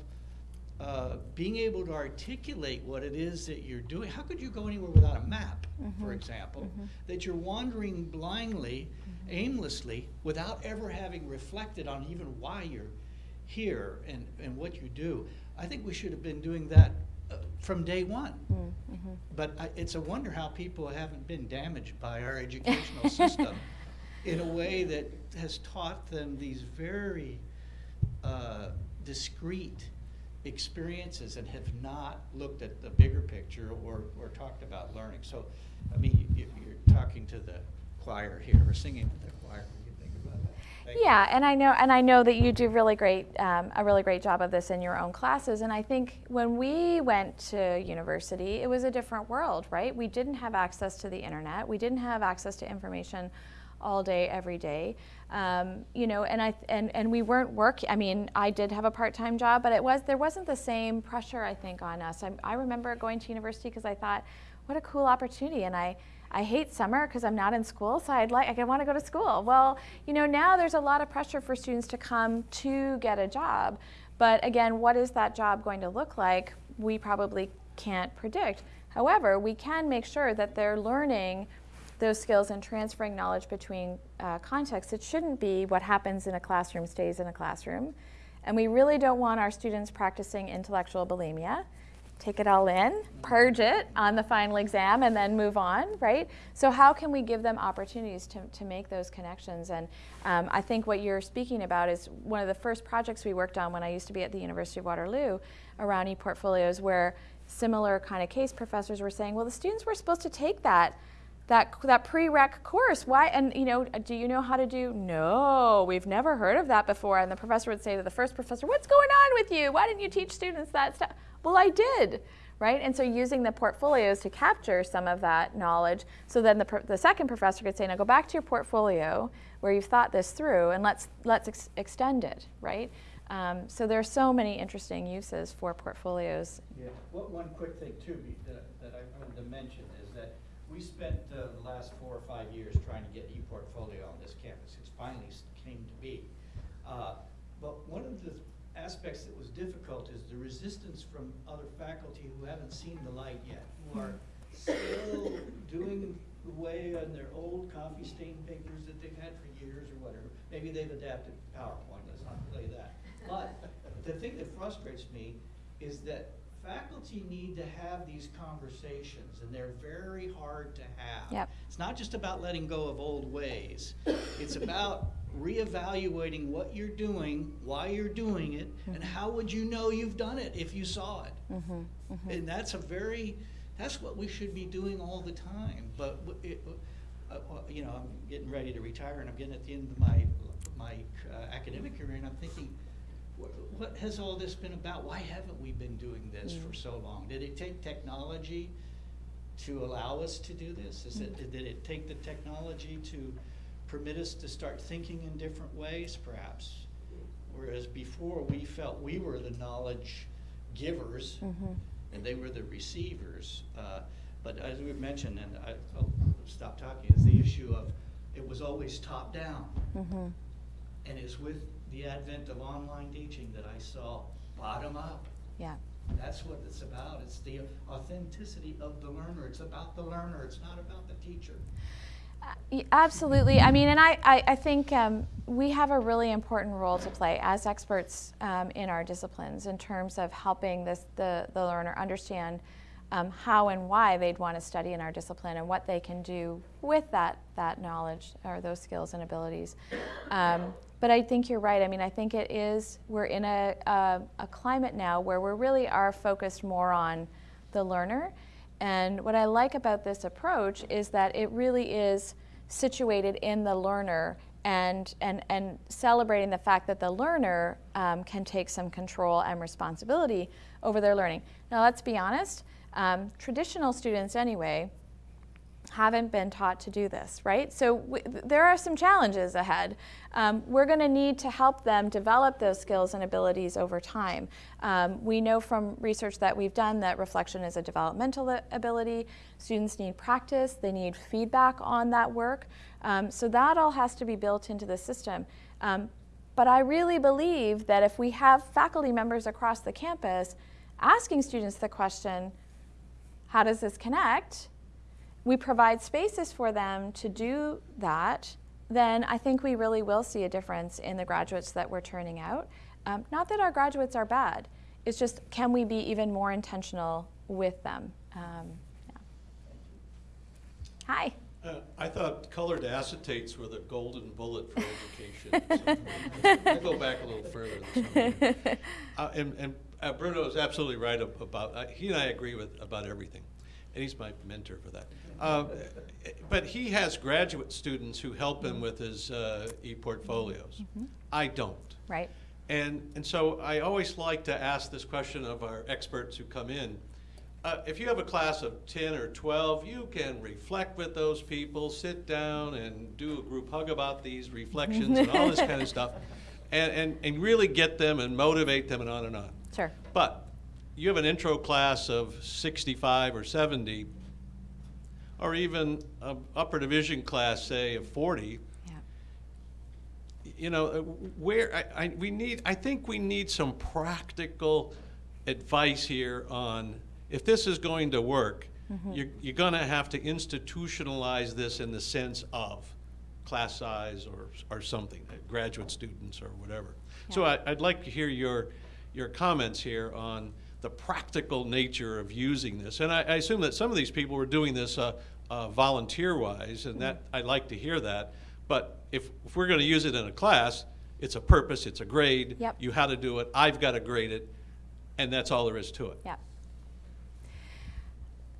uh, being able to articulate what it is that you're doing. How could you go anywhere without a map, for example? That you're wandering blindly, aimlessly, without ever having reflected on even why you're here and, and what you do. I think we should have been doing that uh, from day one. But I, it's a wonder how people haven't been damaged by our educational system in a way that has taught them these very uh, discrete experiences and have not looked at the bigger picture or, or talked about learning. So, I mean, you, you're talking to the choir here, or singing to the choir. Yeah, and I know, and I know that you do really great, um, a really great job of this in your own classes. And I think when we went to university, it was a different world, right? We didn't have access to the internet. We didn't have access to information all day, every day. Um, you know, and I and and we weren't working. I mean, I did have a part-time job, but it was there wasn't the same pressure I think on us. I, I remember going to university because I thought, what a cool opportunity, and I. I hate summer because I'm not in school, so I'd like I want to go to school. Well, you know, now there's a lot of pressure for students to come to get a job. But again, what is that job going to look like? We probably can't predict. However, we can make sure that they're learning those skills and transferring knowledge between uh, contexts. It shouldn't be what happens in a classroom stays in a classroom. And we really don't want our students practicing intellectual bulimia. Take it all in, purge it on the final exam, and then move on, right? So, how can we give them opportunities to, to make those connections? And um, I think what you're speaking about is one of the first projects we worked on when I used to be at the University of Waterloo around e portfolios, where similar kind of case professors were saying, well, the students were supposed to take that that that prereq course why and you know do you know how to do? No we've never heard of that before. And the professor would say to the first professor what's going on with you? Why didn't you teach students that stuff? Well i did right? And so using the portfolios to capture some of that knowledge. So then the, the second professor could say now go back to your portfolio where you've thought this through and let's let's ex- extend it right? Um, so there are so many interesting uses for portfolios. Yeah, one, one quick thing too that, that I wanted to mention we spent uh, the last four or five years trying to get ePortfolio on this campus. It's finally came to be. Uh, But one of the aspects that was difficult is the resistance from other faculty who haven't seen the light yet, who are still doing away on their old coffee stain papers that they've had for years or whatever. Maybe they've adapted PowerPoint, let's not play that. But the thing that frustrates me is that faculty need to have these conversations, and they're very hard to have. Yep. It's not just about letting go of old ways. It's about reevaluating what you're doing, why you're doing it, and how would you know you've done it if you saw it? And that's a very, that's what we should be doing all the time. But, it, uh, you know, I'm getting ready to retire and I'm getting at the end of my, my uh, academic career and I'm thinking, what has all this been about? Why haven't we been doing this for mm. so long? Did it take technology to allow us to do this? Is it, mm. did it take the technology to permit us to start thinking in different ways, perhaps? Whereas before, we felt we were the knowledge givers mm-hmm. and they were the receivers. Uh, But as we've mentioned, and I, I'll stop talking, is the issue of, it was always top down. Mm-hmm. And it's with the advent of online teaching that I saw bottom up. Yeah. That's what it's about. It's the authenticity of the learner. It's about the learner. It's not about the teacher. Y- Absolutely. I mean, and I, I, I think um, we have a really important role to play as experts um, in our disciplines in terms of helping this, the, the learner understand um, how and why they'd want to study in our discipline and what they can do with that, that knowledge or those skills and abilities. Um, but I think you're right. I mean, I think it is, we're in a, a, a climate now where we really are focused more on the learner. And what I like about this approach is that it really is situated in the learner and, and, and celebrating the fact that the learner um, can take some control and responsibility over their learning. Now, let's be honest, um, traditional students, anyway, haven't been taught to do this, right? So there are some challenges ahead. Um, we're going to need to help them develop those skills and abilities over time. Um, we know from research that we've done that reflection is a developmental ability. Students need practice, they need feedback on that work. Um, so that all has to be built into the system. Um, but I really believe that if we have faculty members across the campus asking students the question, how does this connect? We provide spaces for them to do that, then I think we really will see a difference in the graduates that we're turning out. Um, not that our graduates are bad, it's just can we be even more intentional with them? Um, yeah. Hi. Uh, I thought colored acetates were the golden bullet for education. So I'll go back a little further. Uh, and and uh, Bruno is absolutely right about, uh, he and I agree with about everything. And he's my mentor for that. Uh, but he has graduate students who help him with his uh, e-portfolios. I don't. Right. And, and so I always like to ask this question of our experts who come in. Uh, if you have a class of 10 or 12, you can reflect with those people, sit down and do a group hug about these reflections and all this kind of stuff, and, and, and really get them and motivate them and on and on. Sure. But you have an intro class of 65 or 70, or even an upper division class, say, of 40, Yeah. you know, uh, where I, I, we need, I think we need some practical advice here on if this is going to work, you're, you're going to have to institutionalize this in the sense of class size or, or something, uh, graduate students or whatever. So I, I'd like to hear your, your comments here on the practical nature of using this. And I, I assume that some of these people were doing this uh, uh, volunteer-wise, and that, I'd like to hear that. But if, if we're going to use it in a class, it's a purpose, it's a grade. Yep. You how to do it, I've got to grade it, and that's all there is to it. Yeah.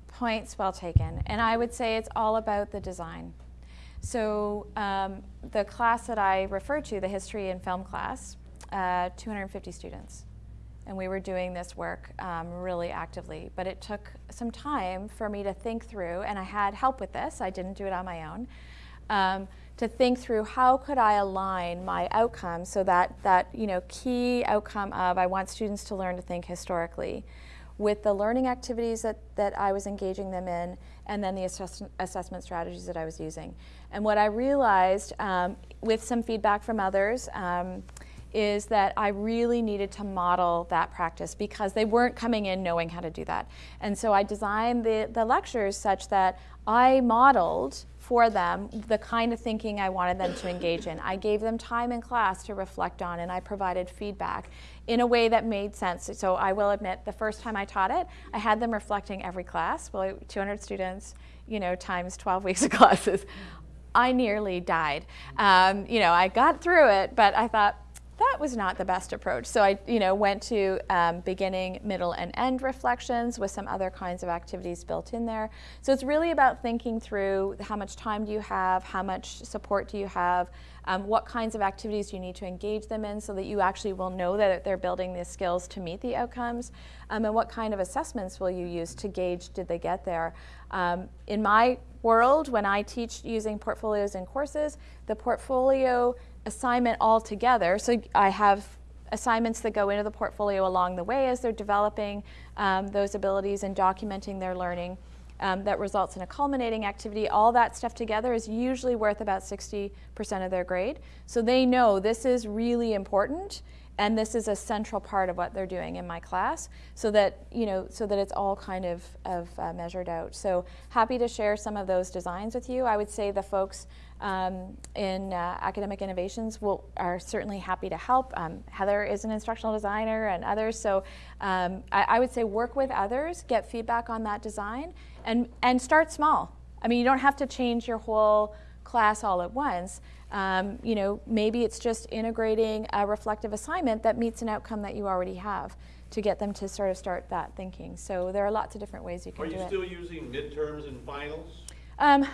Points well taken. And I would say it's all about the design. So um, the class that I refer to, the history and film class, uh, 250 students. And we were doing this work um, really actively. But it took some time for me to think through, and I had help with this. I didn't do it on my own. Um, to think through how could I align my outcomes so that that you know key outcome of I want students to learn to think historically with the learning activities that, that I was engaging them in and then the assess- assessment strategies that I was using. And what I realized um, with some feedback from others um, is that I really needed to model that practice because they weren't coming in knowing how to do that. And so I designed the, the lectures such that I modeled for them the kind of thinking I wanted them to engage in. I gave them time in class to reflect on and I provided feedback in a way that made sense. So I will admit the first time I taught it, I had them reflecting every class, well 200 students, you know, times 12 weeks of classes. I nearly died. Um, you know, I got through it, but I thought, that was not the best approach. So I, you know, went to um, beginning, middle, and end reflections with some other kinds of activities built in there. So it's really about thinking through how much time do you have, how much support do you have, um, what kinds of activities do you need to engage them in so that you actually will know that they're building the skills to meet the outcomes, um, and what kind of assessments will you use to gauge did they get there. Um, in my world, when I teach using portfolios in courses, the portfolio assignment altogether. So I have assignments that go into the portfolio along the way as they're developing um, those abilities and documenting their learning. Um, that results in a culminating activity. All that stuff together is usually worth about 60% of their grade. So they know this is really important and this is a central part of what they're doing in my class so that you know so that it's all kind of, of uh, measured out so happy to share some of those designs with you i would say the folks um, in uh, academic innovations will, are certainly happy to help. Um, Heather is an instructional designer and others, so um, I, I, would say work with others, get feedback on that design, and, and start small. I mean, you don't have to change your whole class all at once. Um, you know, maybe it's just integrating a reflective assignment that meets an outcome that you already have to get them to sort of start that thinking. So there are lots of different ways you can are do it. Are you still using midterms and finals? Um,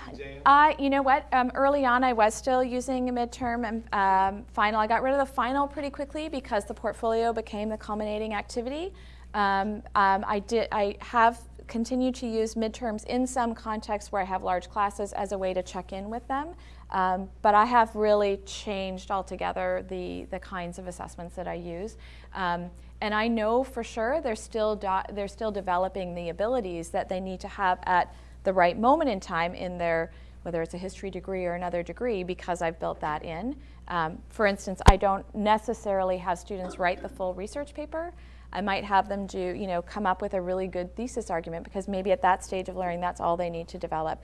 I, you know what, um, early on I was still using a midterm and um, final. I got rid of the final pretty quickly because the portfolio became the culminating activity. Um, um, I, did, I have continued to use midterms in some contexts where I have large classes as a way to check in with them. Um, but I have really changed altogether the, the kinds of assessments that I use. and I know for sure they're still, they're still developing the abilities that they need to have at the right moment in time in their, whether it's a history degree or another degree, because I've built that in. Um, for instance, I don't necessarily have students write the full research paper. I might have them do, you know, come up with a really good thesis argument because maybe at that stage of learning, that's all they need to develop.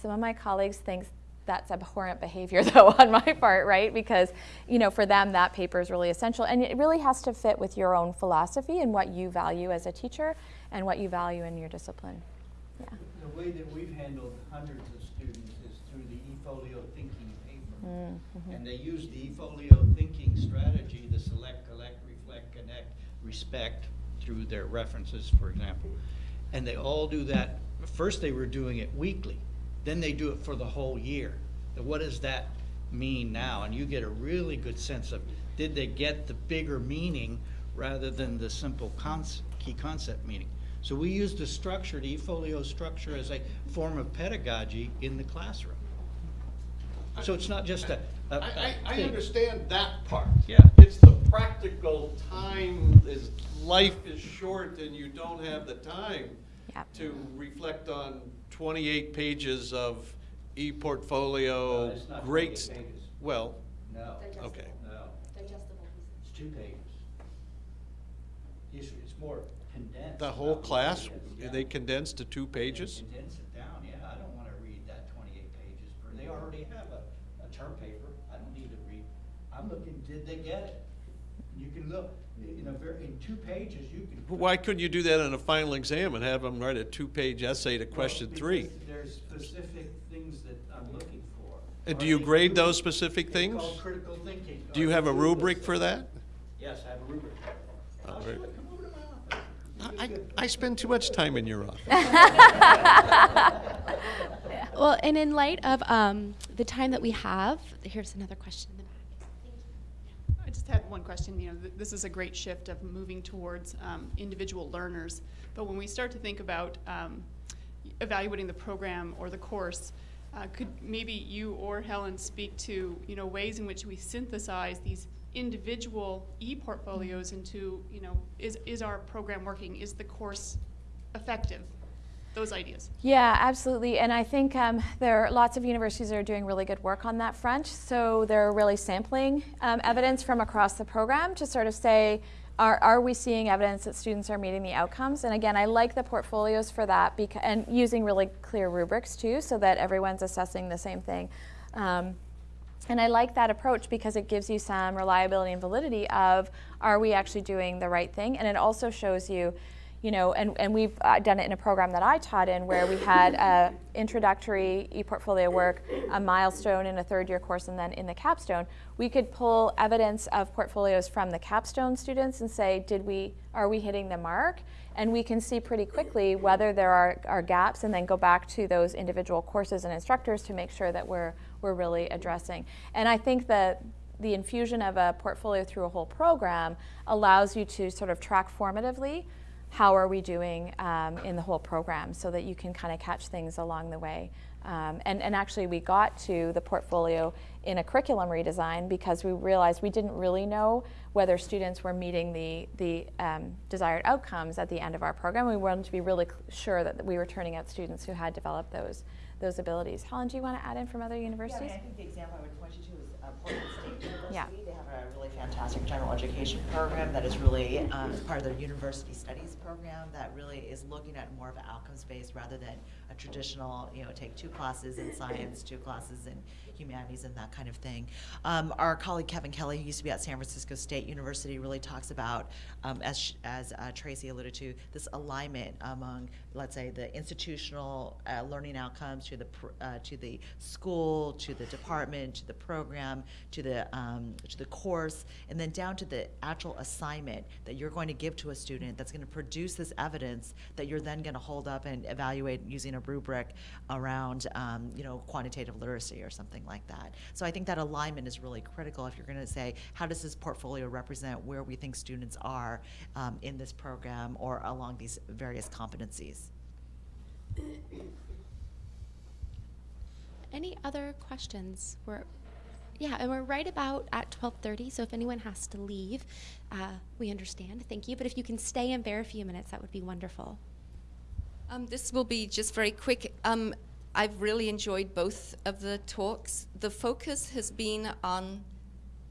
Some of my colleagues think that's abhorrent behavior though on my part, right? Because, you know, for them that paper is really essential and it really has to fit with your own philosophy and what you value as a teacher and what you value in your discipline. Yeah the way that we've handled hundreds of students is through the eFolio thinking paper. Mm -hmm. And they use the eFolio thinking strategy, the select, collect, reflect, connect, respect, through their references, for example. And they all do that. First they were doing it weekly. Then they do it for the whole year. what does that mean now? And you get a really good sense of, did they get the bigger meaning rather than the simple key concept meaning? So we use the structure, the eFolio structure, as a form of pedagogy in the classroom. So it's not just a, a, a I, I, I understand that part. Yeah. It's the practical time is life is short and you don't have the time yep. to reflect on 28 pages of e-portfolio. No, great. Well. No. Okay. No. Digestible. It's two pages. It's, it's more condensed. The whole class, yeah. they condensed to two pages? They condense it down, yeah. I don't want to read that 28 pages per. They already have a, a term paper. I don't need to read. I'm looking, did they get it? You can look, in a very, in two pages, you can. Why couldn't you do that in a final exam and have them write a two-page essay to question well, three? There's specific things that I'm looking for. And do you grade those specific things? It's called critical thinking. Do you have a rubric for that? Yes, I have a rubric. Oh, I, I spend too much time in your office. well, and in light of um, the time that we have, here's another question in the back. I just had one question. You know, th this is a great shift of moving towards um, individual learners. But when we start to think about um, evaluating the program or the course, uh, could maybe you or Helen speak to you know ways in which we synthesize these individual e-portfolios into, you know, is, is our program working? Is the course effective? Those ideas. Yeah, absolutely. And I think um, there are lots of universities that are doing really good work on that front. So they're really sampling um, evidence from across the program to sort of say, are, are we seeing evidence that students are meeting the outcomes? And again, I like the portfolios for that because, and using really clear rubrics too so that everyone's assessing the same thing. Um, and I like that approach because it gives you some reliability and validity of are we actually doing the right thing? And it also shows you, you know, and, and we've uh, done it in a program that I taught in where we had introductory e-portfolio work, a milestone in a third year course, and then in the capstone, we could pull evidence of portfolios from the capstone students and say, did we, are we hitting the mark? And we can see pretty quickly whether there are, are gaps and then go back to those individual courses and instructors to make sure that we're, we're really addressing. And I think that the infusion of a portfolio through a whole program allows you to sort of track formatively how are we doing um, in the whole program so that you can kind of catch things along the way. Um, and, and actually we got to the portfolio in a curriculum redesign because we realized we didn't really know whether students were meeting the, the um, desired outcomes at the end of our program. We wanted to be really sure that we were turning out students who had developed those, those abilities. Helen, do you want to add in from other universities? Yeah, I, mean, I think the example I would point you to is uh, Portland State University. Yeah. They have general education program that is really um, part of their university studies program that really is looking at more of an outcomes based rather than a traditional, you know, take two classes in science, two classes in humanities and that kind of thing. Um, our colleague Kevin Kelly, who used to be at San Francisco State University, really talks about, um, as, as uh, Tracy alluded to, this alignment among, let's say, the institutional uh, learning outcomes to the uh, to the school, to the department, to the program, to the um, to the course, and then down to the actual assignment that you're going to give to a student that's going to produce this evidence that you're then going to hold up and evaluate using a rubric around, um, you know, quantitative literacy or something like that. So I think that alignment is really critical if you're going to say, how does this portfolio represent where we think students are um, in this program or along these various competencies? Any other questions? We're, yeah, and we're right about at 12:30. So if anyone has to leave, uh, we understand. Thank you. But if you can stay and bear a few minutes, that would be wonderful. Um, this will be just very quick. Um, I've really enjoyed both of the talks. The focus has been on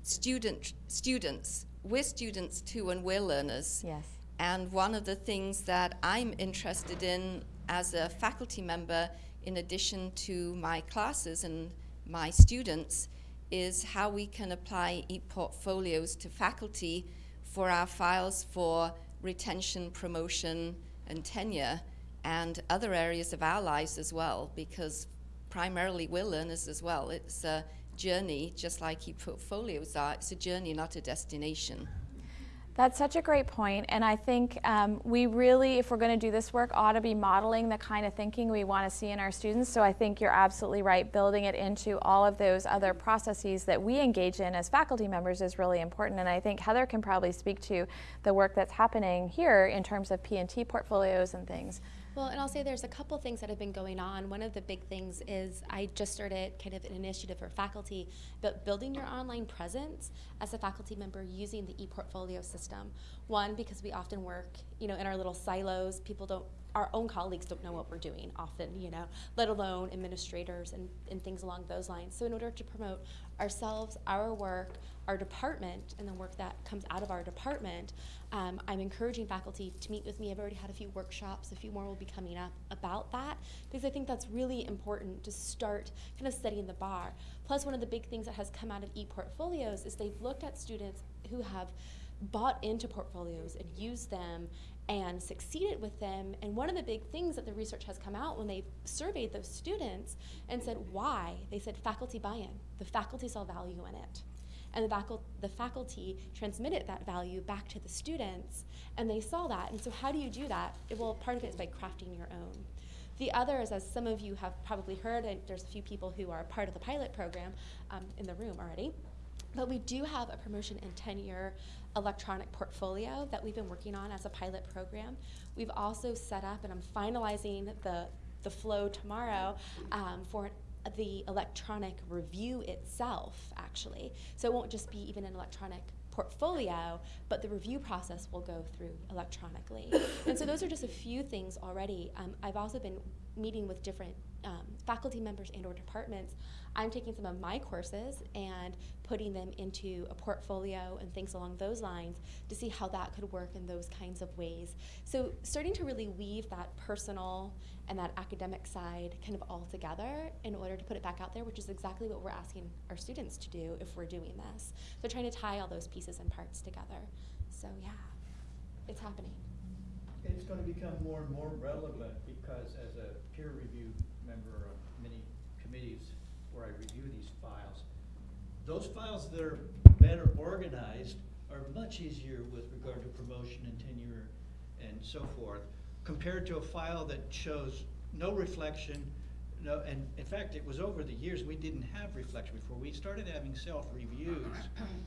student students. We're students too, and we're learners. Yes. And one of the things that I'm interested in as a faculty member, in addition to my classes and my students, is how we can apply e-portfolios to faculty for our files for retention, promotion, and tenure and other areas of our lives as well, because primarily we're learners as well. It's a journey, just like e-portfolios are. It's a journey, not a destination. That's such a great point, and I think um, we really, if we're going to do this work, ought to be modeling the kind of thinking we want to see in our students. So I think you're absolutely right. Building it into all of those other processes that we engage in as faculty members is really important. And I think Heather can probably speak to the work that's happening here in terms of P&T portfolios and things. Well, and I'll say there's a couple things that have been going on. One of the big things is I just started kind of an initiative for faculty, but building your online presence as a faculty member using the ePortfolio system. One, because we often work, you know, in our little silos. People don't, our own colleagues don't know what we're doing often, you know, let alone administrators and, and things along those lines. So in order to promote ourselves, our work, our department, and the work that comes out of our department, um, I'm encouraging faculty to meet with me. I've already had a few workshops, a few more will be coming up about that, because I think that's really important to start kind of setting the bar. Plus, one of the big things that has come out of e-portfolios is they've looked at students who have bought into portfolios and used them and succeeded with them. And one of the big things that the research has come out when they surveyed those students and said why, they said faculty buy-in. The faculty saw value in it. And the, faculty, the faculty transmitted that value back to the students, and they saw that. And so how do you do that? Well, part of it is by crafting your own. The other is, as some of you have probably heard, and there's a few people who are part of the pilot program um, in the room already, but we do have a promotion and tenure electronic portfolio that we've been working on as a pilot program. We've also set up, and I'm finalizing the, the flow tomorrow um, for the electronic review itself, actually. So it won't just be even an electronic portfolio, but the review process will go through electronically. and so those are just a few things already. Um, I've also been meeting with different um, faculty members and or departments. I'm taking some of my courses and putting them into a portfolio and things along those lines to see how that could work in those kinds of ways. So starting to really weave that personal and that academic side kind of all together in order to put it back out there, which is exactly what we're asking our students to do if we're doing this. So trying to tie all those pieces and parts together. So yeah, it's happening. It's going to become more and more relevant because as a peer review member of many committees where I review these files, those files that are better organized are much easier with regard to promotion and tenure and so forth, compared to a file that shows no reflection, no, and in fact, it was over the years, we didn't have reflection before. We started having self-reviews,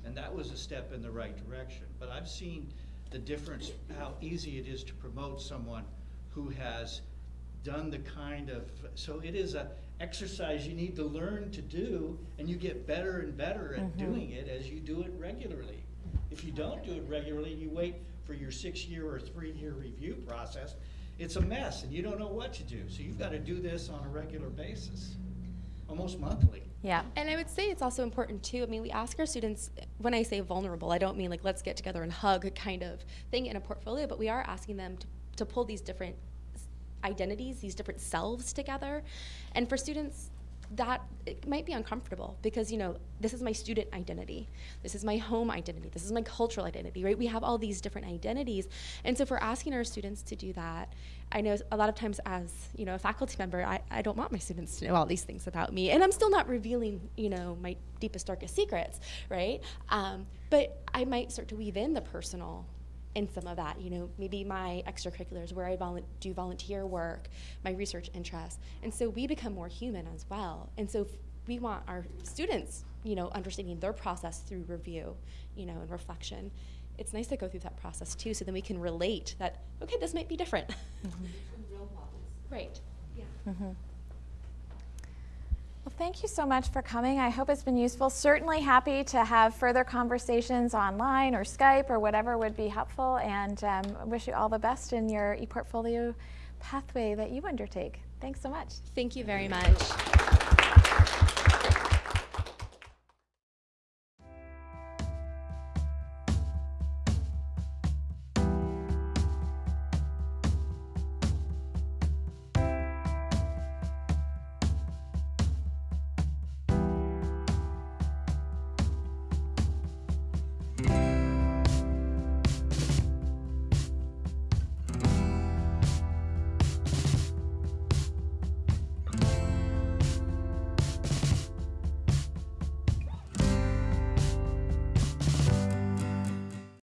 and that was a step in the right direction. But I've seen the difference, how easy it is to promote someone who has done the kind of, so it is a exercise you need to learn to do, and you get better and better at Mhm. doing it as you do it regularly. If you don't do it regularly, and you wait for your six-year or three-year review process, it's a mess, and you don't know what to do. So you've got to do this on a regular basis, almost monthly. Yeah. And I would say it's also important too. I mean, we ask our students, when I say vulnerable, I don't mean like let's get together and hug kind of thing in a portfolio, but we are asking them to, to pull these different identities, these different selves together. And for students, that it might be uncomfortable because you know this is my student identity. This is my home identity. This is my cultural identity right? We have all these different identities. And so if we're asking our students to do that i know a lot of times as you know a faculty member I, I don't want my students to know all these things about me. And i'm still not revealing you know my deepest darkest secrets right? Um, but i might start to weave in the personal in some of that, you know, maybe my extracurriculars where I volu- do volunteer work, my research interests. And so we become more human as well. And so f- we want our students, you know, understanding their process through review, you know, and reflection. It's nice to go through that process too, so then we can relate that, okay, this might be different. Right. Yeah. Mhm. Well, thank you so much for coming. I hope it's been useful. Certainly happy to have further conversations online or Skype or whatever would be helpful. And um, wish you all the best in your ePortfolio pathway that you undertake. Thanks so much. Thank you very much.